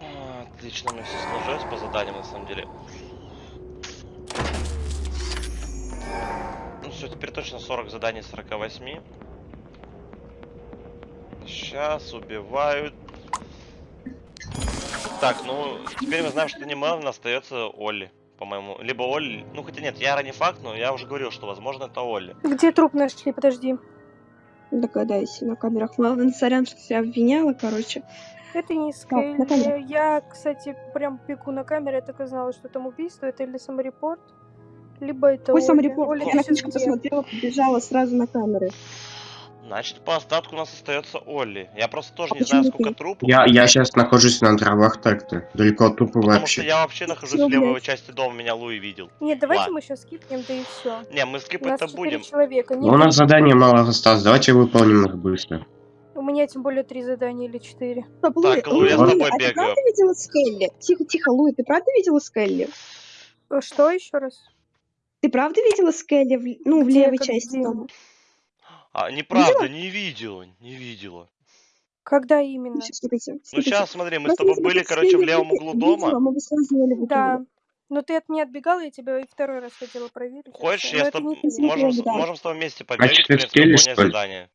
А, Отлично, мне все сложилось по заданиям на самом деле. Ну все, теперь точно 40 заданий из 48. Сейчас убивают. Так, ну, теперь мы знаем, что не Мелвин, остается Олли, по-моему. Либо Олли, ну хотя нет, Яра не факт, но я уже говорил, что возможно это Олли. Где труп нашли? Подожди. Догадайся, на камерах. Мелвин, сорян, что тебя обвиняла, короче. Это не Так, Скелли. камеру. Я, кстати, прям пеку на камере, я так и знала, что там убийство. Это или саморепорт, либо это Какой Оля. саморепорт? Оля, Я на книжку посмотрела, побежала сразу на камеры. Значит, по остатку у нас остается Олли. Я просто тоже А не знаю, почему сколько ты? трупов. Я, я сейчас нахожусь на дровах так-то. Далеко от трупа Потому что вообще. я вообще нахожусь в левой блядь. части дома, меня Луи видел. Нет, давайте Ладно. мы сейчас скипнем, да и все. Не, мы скипать-то четыре будем. человека. Ну, у нас задание мало осталось, давайте выполним их быстро. У меня тем более три задания или четыре. Стоп, Луи, Так, Луи, я с Луи, тобой а ты бегаю. правда видела Скелли? Тихо, тихо, Луи, ты правда видела Скелли? Что еще раз? Ты правда видела Скелли в, ну, в левой части дома? А, неправда, не видела, не видела. Когда именно? Смотрите, Ну смотрите. сейчас смотри, мы с тобой были, короче, в левом углу дома. Да. Но ты от меня отбегала, я тебя и второй раз хотела проверить. и Хочешь, я с это тобой... Можем, можем с тобой вместе побегать, Значит, в принципе, задание.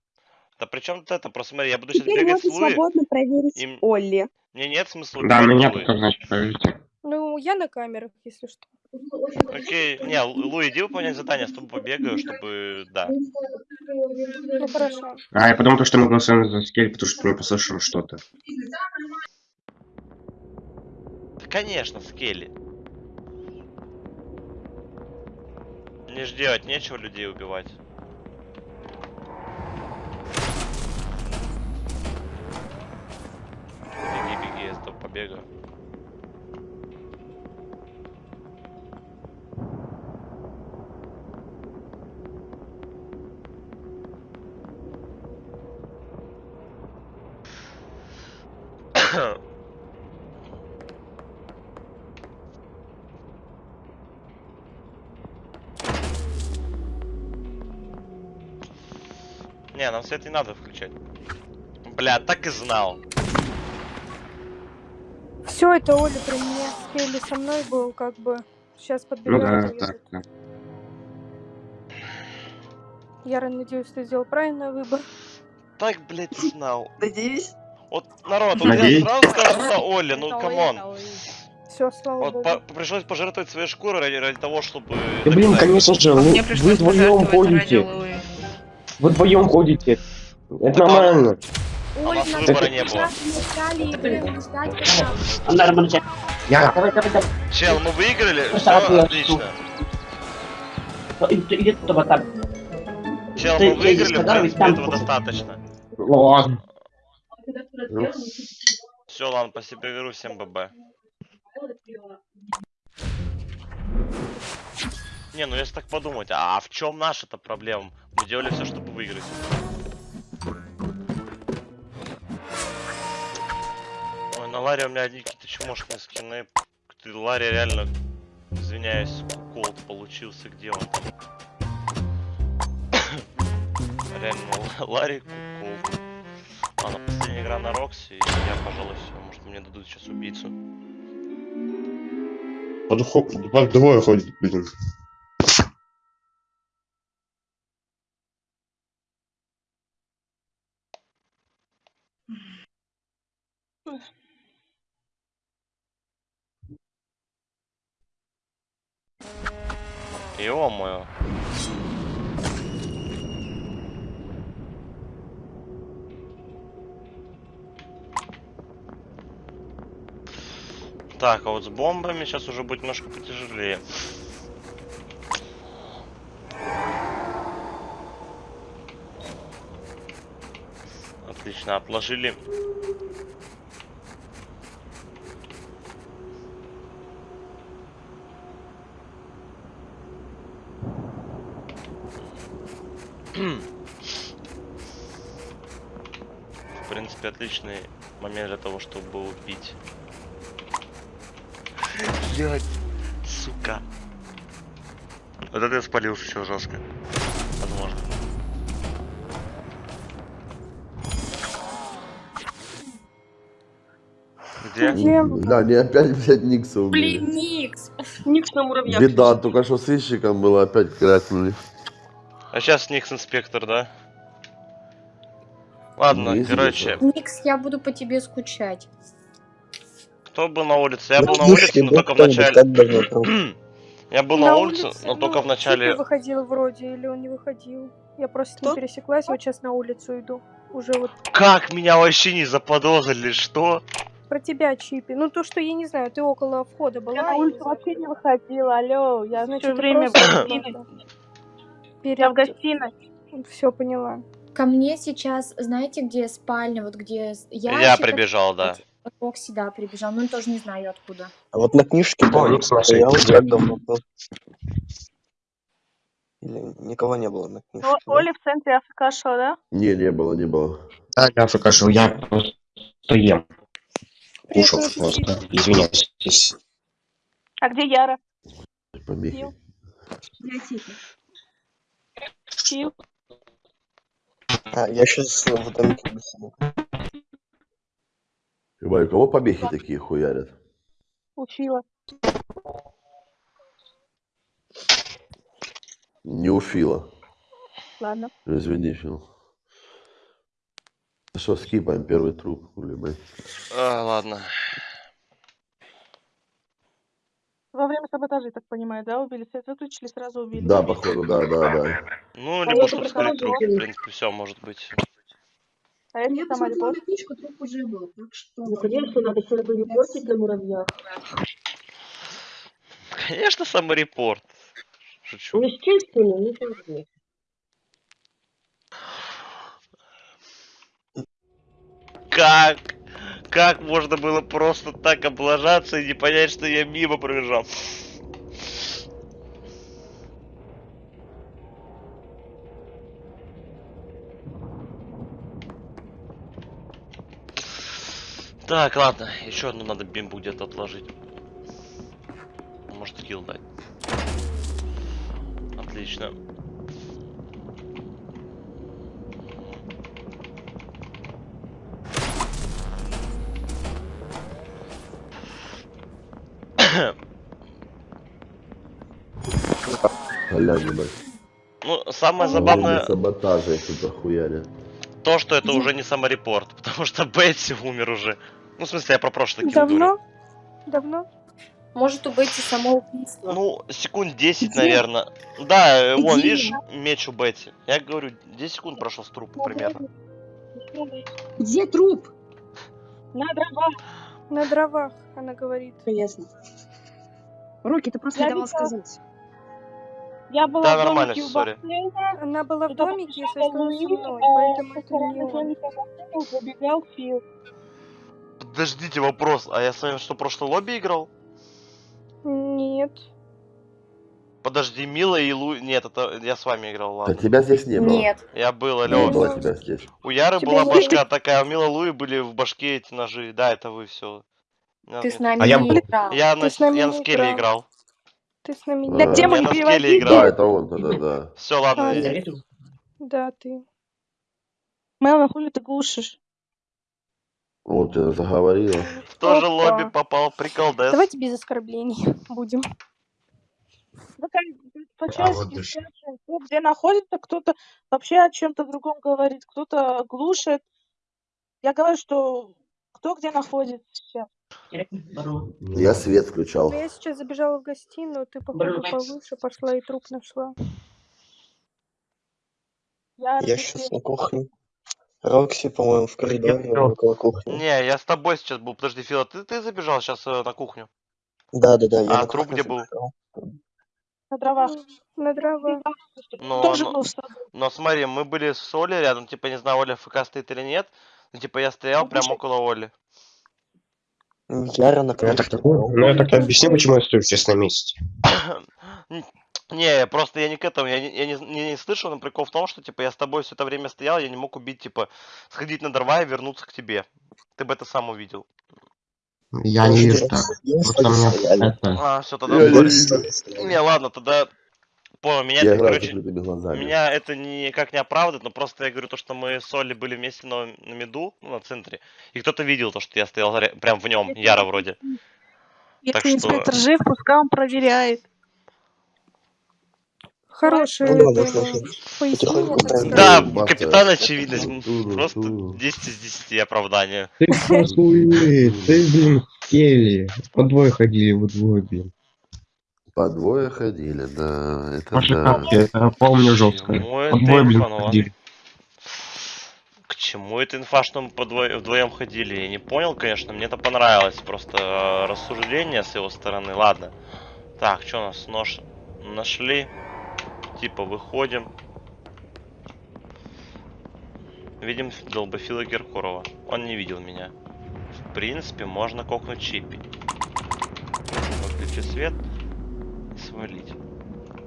Да при чем тут это? Просто смотри, я буду сейчас Теперь бегать с Луи. свободно проверить Им- Олли. Мне нет смысла Да, меня только значит проверьте. Ну, я на камерах, если что. Окей, не, Лу- Луи, иди выполнять задание, с тобой побегаю, чтобы, да. Ну, хорошо. А, я потом то, что мы голосуем за скель, потому что не послышал что-то. Да, конечно, Скелли. Мне ж делать нечего людей убивать. Беги, беги, я с тобой побегаю. Нам свет не надо включать. Бля, так и знал. Все, это Оля при мне. Скелли со мной был, как бы. Сейчас Ну подбегает. да, так, да. Я надеюсь, ты сделал правильный выбор. Так, блядь, знал. Надеюсь. Вот, народ, вот я сразу скажу, что Оля, ну come on. Все, слава Вот богу. по- пришлось пожертвовать своей шкурой ради, ради того, чтобы... Да блин, конечно же, вы, Мне вы пришлось вдвоем. Луи. Вы вдвоем ходите. Это нормально. А у нас выбора не было. Я... Чел, мы выиграли? Ну, Все отлично. Иди туда, там. Чел, мы выиграли, в принципе, этого достаточно. Ладно. Все, ладно, спасибо, игру, всем ББ. Не, ну если так подумать, а в чем наша-то проблема? Мы делали все, чтобы выиграть. Ой, на Ларе у меня одни какие-то чмошные скины. Ты, Ларе реально, извиняюсь, куколд получился, где он? Реально, Ларе куколд. Ладно, последняя игра на Рокси, и я, пожалуй, все. Может, мне дадут сейчас убийцу. Двое ходит, блин. Ё-моё. Так, а вот с бомбами сейчас уже будет немножко потяжелее. Отлично, отложили. В принципе, отличный момент для того, чтобы убить. Блять, сука. Вот это я спалился все жестко. Возможно. Где? Да, не опять, блядь, Никса убили. Блин, Никс. Никс на муравьях. Беда, только что сыщиком было, опять крякнули. А сейчас Никс инспектор, да? Ладно, Ну, если короче. Никс, я буду по тебе скучать. Кто был на улице? Я был на улице, но только в кто-нибудь, начале. Я был на улице, но только в ну, начале. Выходил вроде, или он не выходил. Я просто с ним пересеклась, вот сейчас на улицу иду. Уже вот Как меня вообще не заподозрили, что? про тебя, Чипи. Ну, то, что я не знаю, ты около входа была. Я на не улицу вообще не выходила, алло. Я Значит, все время в гостиной. Я в гостиной. Все, поняла. Ко мне сейчас, знаете, где спальня, вот где Я ящик, прибежал, да. Рокси, да, прибежал, но тоже не знаю откуда. А вот на книжке О, Никс наши стоял, эти как давно был? Или никого не было на книжке? О- да? Оля в центре АФК шо, да? Не, не было, не было. Да, я покажу, я просто ем. Кушал просто, извиняюсь. А где Яра? Помехи. Пил. А, я сейчас в домике беседую. Ебать, у кого помехи такие хуярят? Учила. Не у Фила. Ладно. Извини, Фил. Что, скипаем первый труп, хули, блядь. А, ладно. Во время саботажа, так понимаю, да, убили? Свет выключили, сразу убили. Да, походу, да, да, да. Ну, А либо я чтобы скрыть труп, в принципе, все может быть. А я не сама репорт. книжку, труп уже был, так что... Ну, конечно, надо себя репортить на муравьях. Конечно, саморепорт. Шучу. Ну, естественно, не нужно. Как? Как можно было просто так облажаться и не понять, что я мимо пробежал? Так, ладно, еще одну надо бимбу где-то отложить. Может килл дать. Отлично. Аля, ебать. Ну, самое забавное время саботажа их тут охуяли. то, что это уже не саморепорт, потому что Бетси умер уже. Ну, в смысле, я про прошлый говорю. Давно? Давно? Может, у Бетти самоубийство. Ну, секунд 10, Где? наверное. Да, э, вон, Где? видишь, меч у Бетти. Я говорю, 10 секунд прошло с трупа примерно. Где труп? На дровах. На дровах, она говорит. Ясно. Руки, ты просто Я не давал сказать. Я была Да, в нормально, домике у сори. бассейна. Она была в домике, если что, со мной, а поэтому это не он. забегал Фил. Подождите, вопрос. А я с вами что, прошлый лобби играл? Нет. Подожди, Мила и Лу... Нет, это я с вами играл, Да ладно. тебя здесь не было. Нет. Я был, Не алло. было тебя здесь. У Яры Тебя была не башка такая, а у Мила Луи были в башке эти ножи. Да, это вы все. Ты с нами А не играл. Я Ты на, с нами я на не скеле играл. играл. Ты с нами А. Я не на скеле переводите. играл. Да, это он тогда, да. Все, ладно. Я- Да, ты. Мелана, хули ты глушишь? Вот тебя заговорила. В то же лобби попал, прикол, да? Давайте без оскорблений будем. Ну, как, А где находится, кто-то вообще о чем-то другом говорит, кто-то глушит. Я говорю, что кто где находится сейчас. Я свет включал. Я сейчас забежала в гостиную, ты, походу, повыше пошла и труп нашла. Я Я сейчас на кухне. Рокси, по-моему, в коридоре около кухни. Не, я с тобой сейчас был. Подожди, Фила, ты, ты забежал сейчас на кухню? Да, да, да, я А на труп где был? на дровах. На дровах. Но, Тоже но, был в саду. но смотри, мы были с Олей рядом, типа, не знаю, Оля ФК стоит или нет. Ну, типа, я стоял Ну, прямо около Оли. Яра на Ну, я так, ну, ну, я так объясню, почему я стою сейчас на месте. Не, просто я не к этому, я не, я не, не, не слышал, но прикол в том, что, типа, я с тобой все это время стоял, я не мог убить, типа, сходить на дрова и вернуться к тебе. Ты бы это сам увидел. Я не вижу так. Просто мне это... А, все, тогда... Я. Не, ладно, тогда... Понял, меня Я это, короче, меня это никак не оправдывает, но просто я говорю то, что мы с Олей были вместе на, на меду, ну, на центре, и кто-то видел то, что я стоял прям в нем, Яра вроде. Так Если что... инспектор жив, пускай он проверяет. хорошее Ну да, пояснение, так. Да, Баста. капитан очевидность. Просто 10 из 10 оправдания. Ты просто уверен, ты, блин, Келли. По двое ходили, вы двое, блин. По двое ходили, да. Это Ваши да. капки, это помню жестко. По двое, блин, ну ходили. К чему это инфа, что мы по двое- вдвоем ходили? Я не понял, конечно, мне это понравилось. Просто э, рассуждение с его стороны. Ладно. Так, что у нас нож нашли? Типа выходим. Видим долбофила Киркорова. Он не видел меня. В принципе, можно кокнуть чипи. Выключи свет свалить.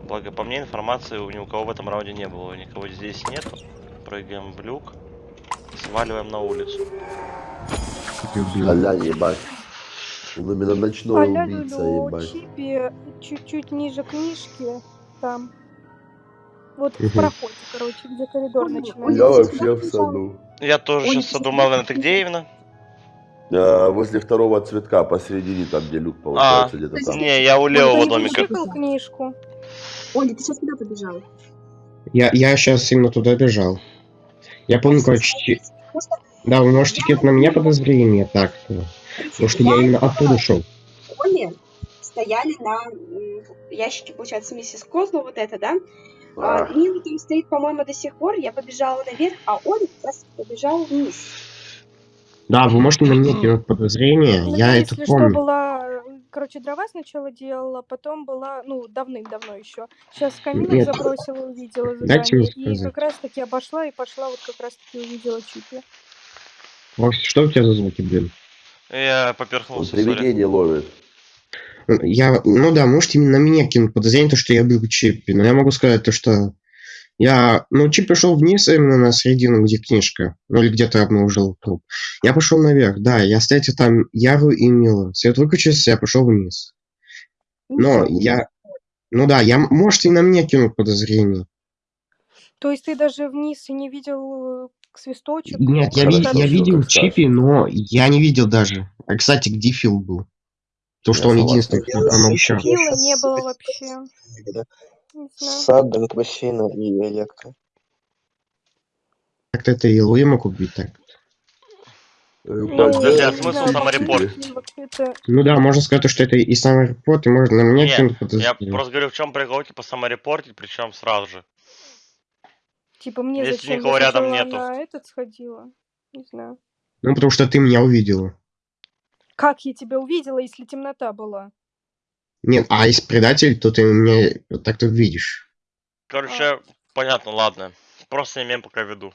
Благо, по мне, информации у ни у кого в этом раунде не было. Никого здесь нету. Прыгаем в люк. Сваливаем на улицу. Аля, ебать. Он именно ночной Аля убийца, Люлю, ебать. Чипи чуть-чуть ниже книжки, там. Вот в проходе, короче, где коридор Я начинается. вообще в саду. Я тоже сейчас задумал, ты где именно? А, возле второго цветка, посередине, там, где люк А, получается, где-то там. не, я у Он левого домика. чикал книжку. Оля, ты сейчас куда побежал? Я, я сейчас именно туда бежал. Я помню, короче... Да, вы можете кинуть на меня подозрение, так. э, Потому что я именно оттуда шел. Оли стояли на ящике, получается, миссис Козло, вот это, да? А, Нина там стоит, по-моему, до сих пор. Я побежала наверх, а Оля как раз побежал вниз. Да, вы можете на меня кинуть подозрение, Ну, я я, это если что, помню. была, короче, дрова сначала делала, потом была, ну, давным-давно еще. Сейчас каминок Нет. забросила, увидела Дайте мне задание. И как раз-таки обошла и пошла, вот как раз-таки увидела Чипи. Вовсе, что у тебя за звуки, блин? Я поперхнулся, привидение ловит. Я, ну да, можете именно на меня кинуть подозрение, то, что я был Чиппи. Но я могу сказать то, что я, ну, Чиппи шел вниз именно на середину, где книжка. Ну, или где-то обнаружил труп. Я пошел наверх, да, я встретил там Яру и Милу. Свет выключился, я пошел вниз. Но я, ну да, я, можете и на меня кинуть подозрение. То есть ты даже вниз и не видел э, свисточек? Нет, я, Как ви- там- я видел Чиппи, но я не видел даже. А, кстати, где Фил был? Потому что он единственный, кто там. Фила не было вообще. Знаю. Саддинг, бассейна и электро. Как-то это и Луи мог убить так. Ну, Подожди, а смысл саморепорт? Ну да, можно сказать, что это и самый репорт, и можно на меня Не, кинуть я просто говорю, в чем прикол, типа саморепортить, причем сразу же. Типа мне Если зачем? никого Я рядом нету. на этот сходила. Не знаю. Ну, потому что ты меня увидела. Как я тебя увидела, если темнота была? Нет, а если предатель, то ты меня так-то видишь. Короче, понятно, ладно. Просто имеем пока в виду.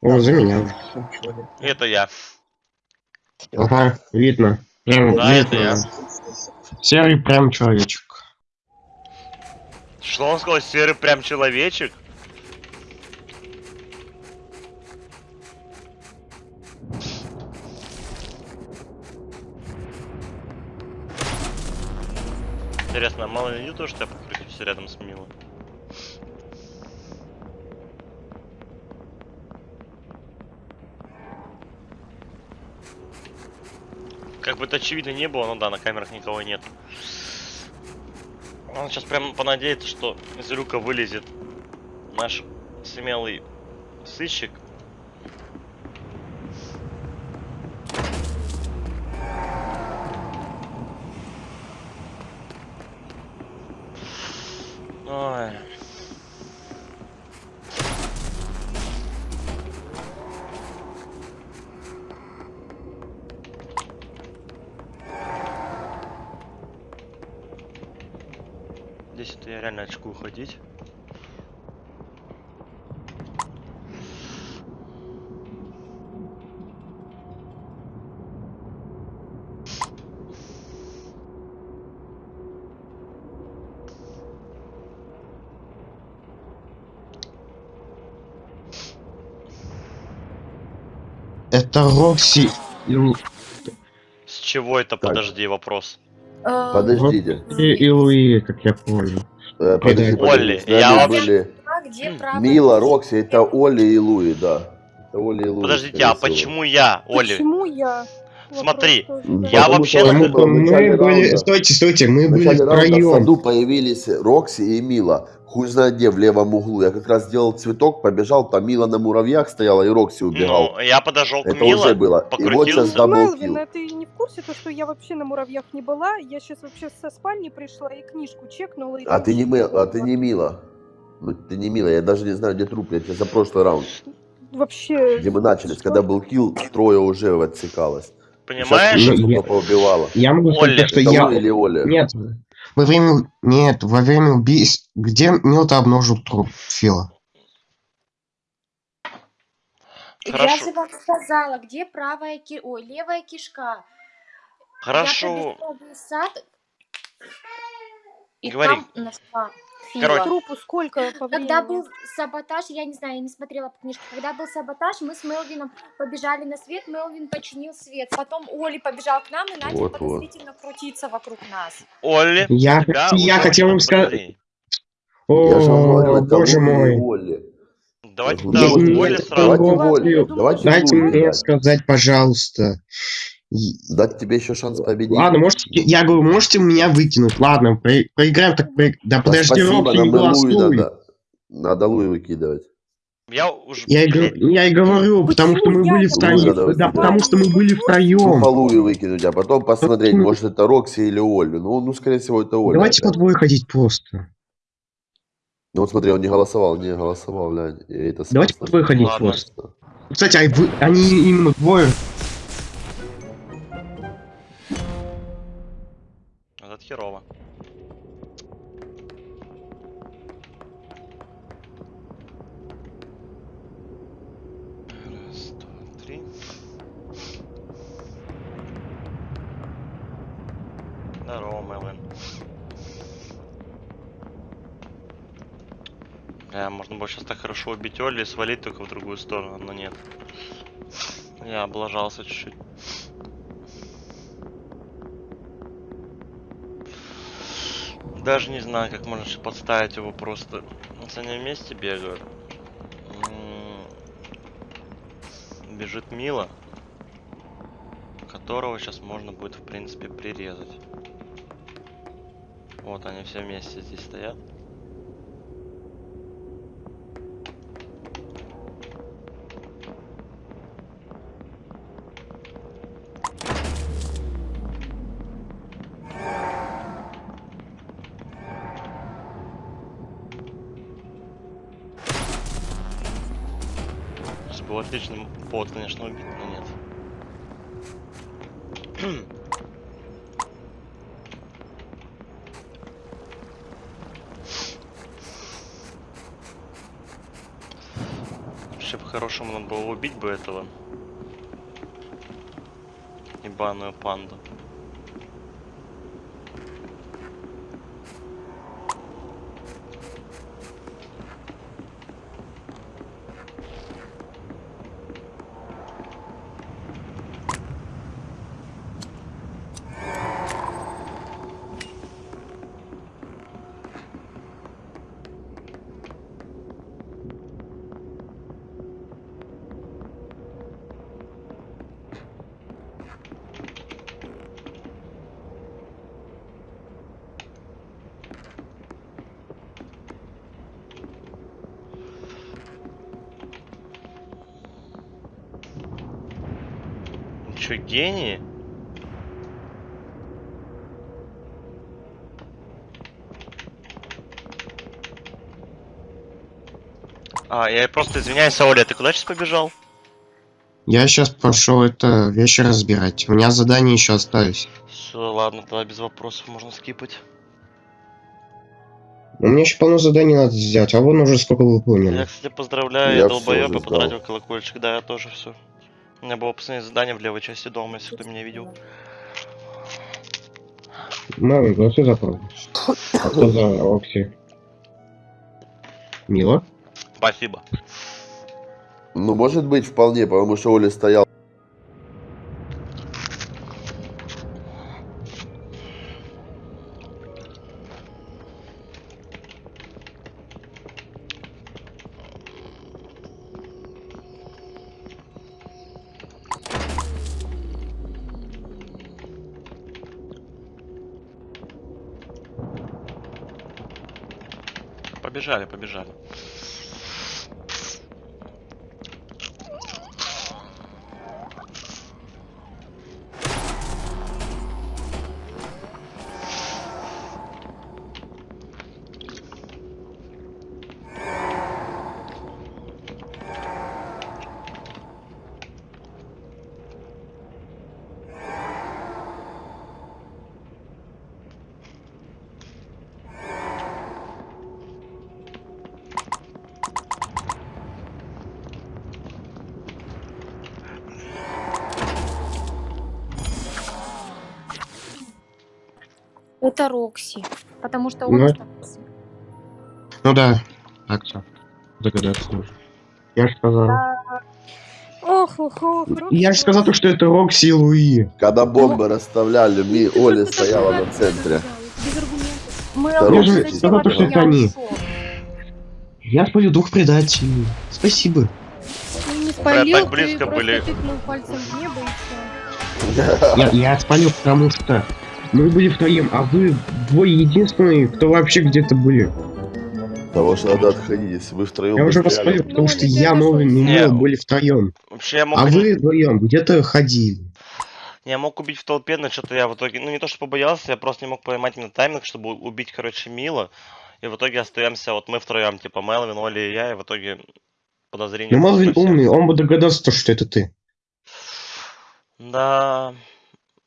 О, за меня. Это я. Ага, видно. Прям Да, это видно. я. Серый прям человечек. Что он сказал, серый прям человечек? Интересно, мало ли не то, что я покрутился рядом с Милой. Как бы это очевидно не было, но да, на камерах никого нет. Он сейчас прям понадеется, что из люка вылезет наш смелый сыщик. Ой. Здесь это я реально очкую ходить. Это Рокси. С чего это, подожди, вопрос? Подождите. И, и Луи, как я понял. Э, Подожди. Олли, я вообще- были А? Мила, Рокси, это Оля и Луи, да. Это Оля и Луи. Подождите, а всего. почему я, Оли? Почему я? Смотри, я потому вообще... что что мы были... Стойте, стойте, мы были раунда в втроем. саду появились Рокси и Мила. Хуй знает где, в левом углу. Я как раз сделал цветок, побежал, там Мила на муравьях стояла и Рокси убегал. Ну, я подошел к Это Мила, уже было. И вот сейчас. Мелвин, а ты не в курсе, то, что я вообще на муравьях не была? Я сейчас вообще со спальни пришла и книжку чекнула. И А ты не, Мэл- а ты не Мила. Ну, ты не Мила, я даже не знаю, где труп. Я тебе за прошлый раунд, Вообще... где мы начались, когда был килл, трое уже отсекалось. Понимаешь? Сейчас Ну, я-. Я могу сказать, Оля. то, что Это я... Оля или Оля? Нет, во время... Нет, во время убийств... Где Милта обнаружил труп Фила? Я Хорошо. же вам сказала, где правая ки... Ой, левая кишка. Хорошо. Я сад, и Говори. там нашла Короче. Фила. Трупу сколько по Когда был саботаж, я не знаю, я не смотрела по книжке. Когда был саботаж, мы с Мелвином побежали на свет, Мелвин починил свет. Потом Оли побежал к нам и начал Вот-вот. подозрительно крутиться вокруг нас. Олли, Я, тебя я хотел вам сказать... говорю, О, это боже мой. и Оля. Давайте Я вот это сразу. Давайте давайте Дайте Волю мне сказать, пожалуйста. Дать тебе еще шанс победить. Ладно, можете... Я говорю, можете меня выкинуть. Ладно, про- проиграем, так проиграем. Да Да подожди, спасибо, Рокки, не голосуй. надо. Надо Луи выкидывать. Я уже... Я и, блядь, я и говорю, потому что мы были втроем. Да, потому что мы были Ну, по втроем. Луи выкинуть, а потом посмотреть, может это Рокси или Олю. Ну, ну скорее всего, это Оля. Давайте по опять. двое ходить просто. Ну вот смотри, он не голосовал, не голосовал, глянь. И это Давайте по двое ходить просто. Кстати, а вы, они именно двое. Херово. Раз, два, три. Здорово, Мэлвин. Бля, можно было сейчас так хорошо убить Олли и свалить только в другую сторону, но нет. Я облажался чуть-чуть. Даже не знаю, как можно подставить его просто. Вот они вместе бегают. М, Бежит Мила, которого сейчас можно будет, в принципе, прирезать. Вот они все вместе здесь стоят. Отличный повод, конечно, убить, но нет. Вообще по-хорошему надо было убить бы этого. Ебаную панду. Ну чё, гении? А, я просто извиняюсь, Оля, ты куда сейчас побежал? Я сейчас пошел это вещи разбирать. У меня задания еще остались. Все, ладно, тогда без вопросов можно скипать. У меня еще полно заданий надо сделать, а вон уже сколько Я, выполнено. кстати, поздравляю, Я я я сдал. потратил колокольчик, да, я тоже все. У меня было последнее задание в левой части дома, если кто меня видел. Мэлвин, голосуй за правду. А кто за Окси? Мила? Спасибо. Ну, может быть, вполне, потому что Оля стоял. Это Рокси. Потому что Ну, он это- Ну да, так все. Догадаться можно. Я же сказал. Ох, ох, ох. Я же сказал, то, что это Рокси и Луи. Когда бомбы расставляли, Ми Оля стояла на центре. Мы Да, Я Рокси же сказал, то, что это они. Я спалил двух предателей. Спасибо. Не Бля, спалил, так близко ты были. тыкнул пальцем в небо и все. Я, я спалил, потому что мы были втроем, а вы двое единственные, кто вообще где-то были. Того что надо отходить, если вы втроем Я уже воспалил, потому что я, Не, Мил были втроем. Вообще я мог... А вы вдвоем где-то ходили. Я мог убить в толпе, но что-то я в итоге... Ну, не то, что побоялся, я просто не мог поймать именно тайминг, чтобы убить, короче, Мила. И в итоге остаемся, вот мы втроем, типа Мелвин, Оли и я, и в итоге подозрение... Ну, Мелвин умный, он бы догадался, то, что это ты. Да,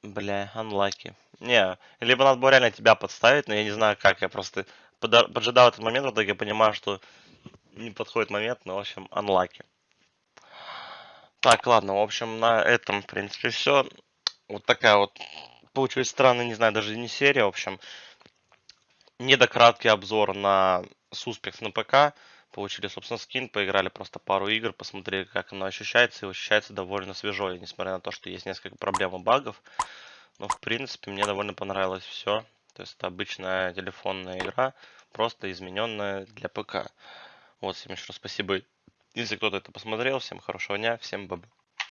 бля, unlucky. Не, либо надо было реально тебя подставить, но я не знаю как, я просто поджидал этот момент, в итоге понимаю, что не подходит момент, но, в общем, unlucky. Так, ладно, в общем, на этом, в принципе, все. Вот такая вот получилась странная, не знаю, даже не серия, в общем. Недократкий обзор на Suspects на ПК. Получили, собственно, скин, поиграли просто пару игр, посмотрели, как оно ощущается, и ощущается довольно свежо, несмотря на то, что есть несколько проблем и багов. Но, в принципе, мне довольно понравилось все. То есть это обычная телефонная игра, просто измененная для ПК. Вот, всем еще раз спасибо, если кто-то это посмотрел. Всем хорошего дня, всем бабы.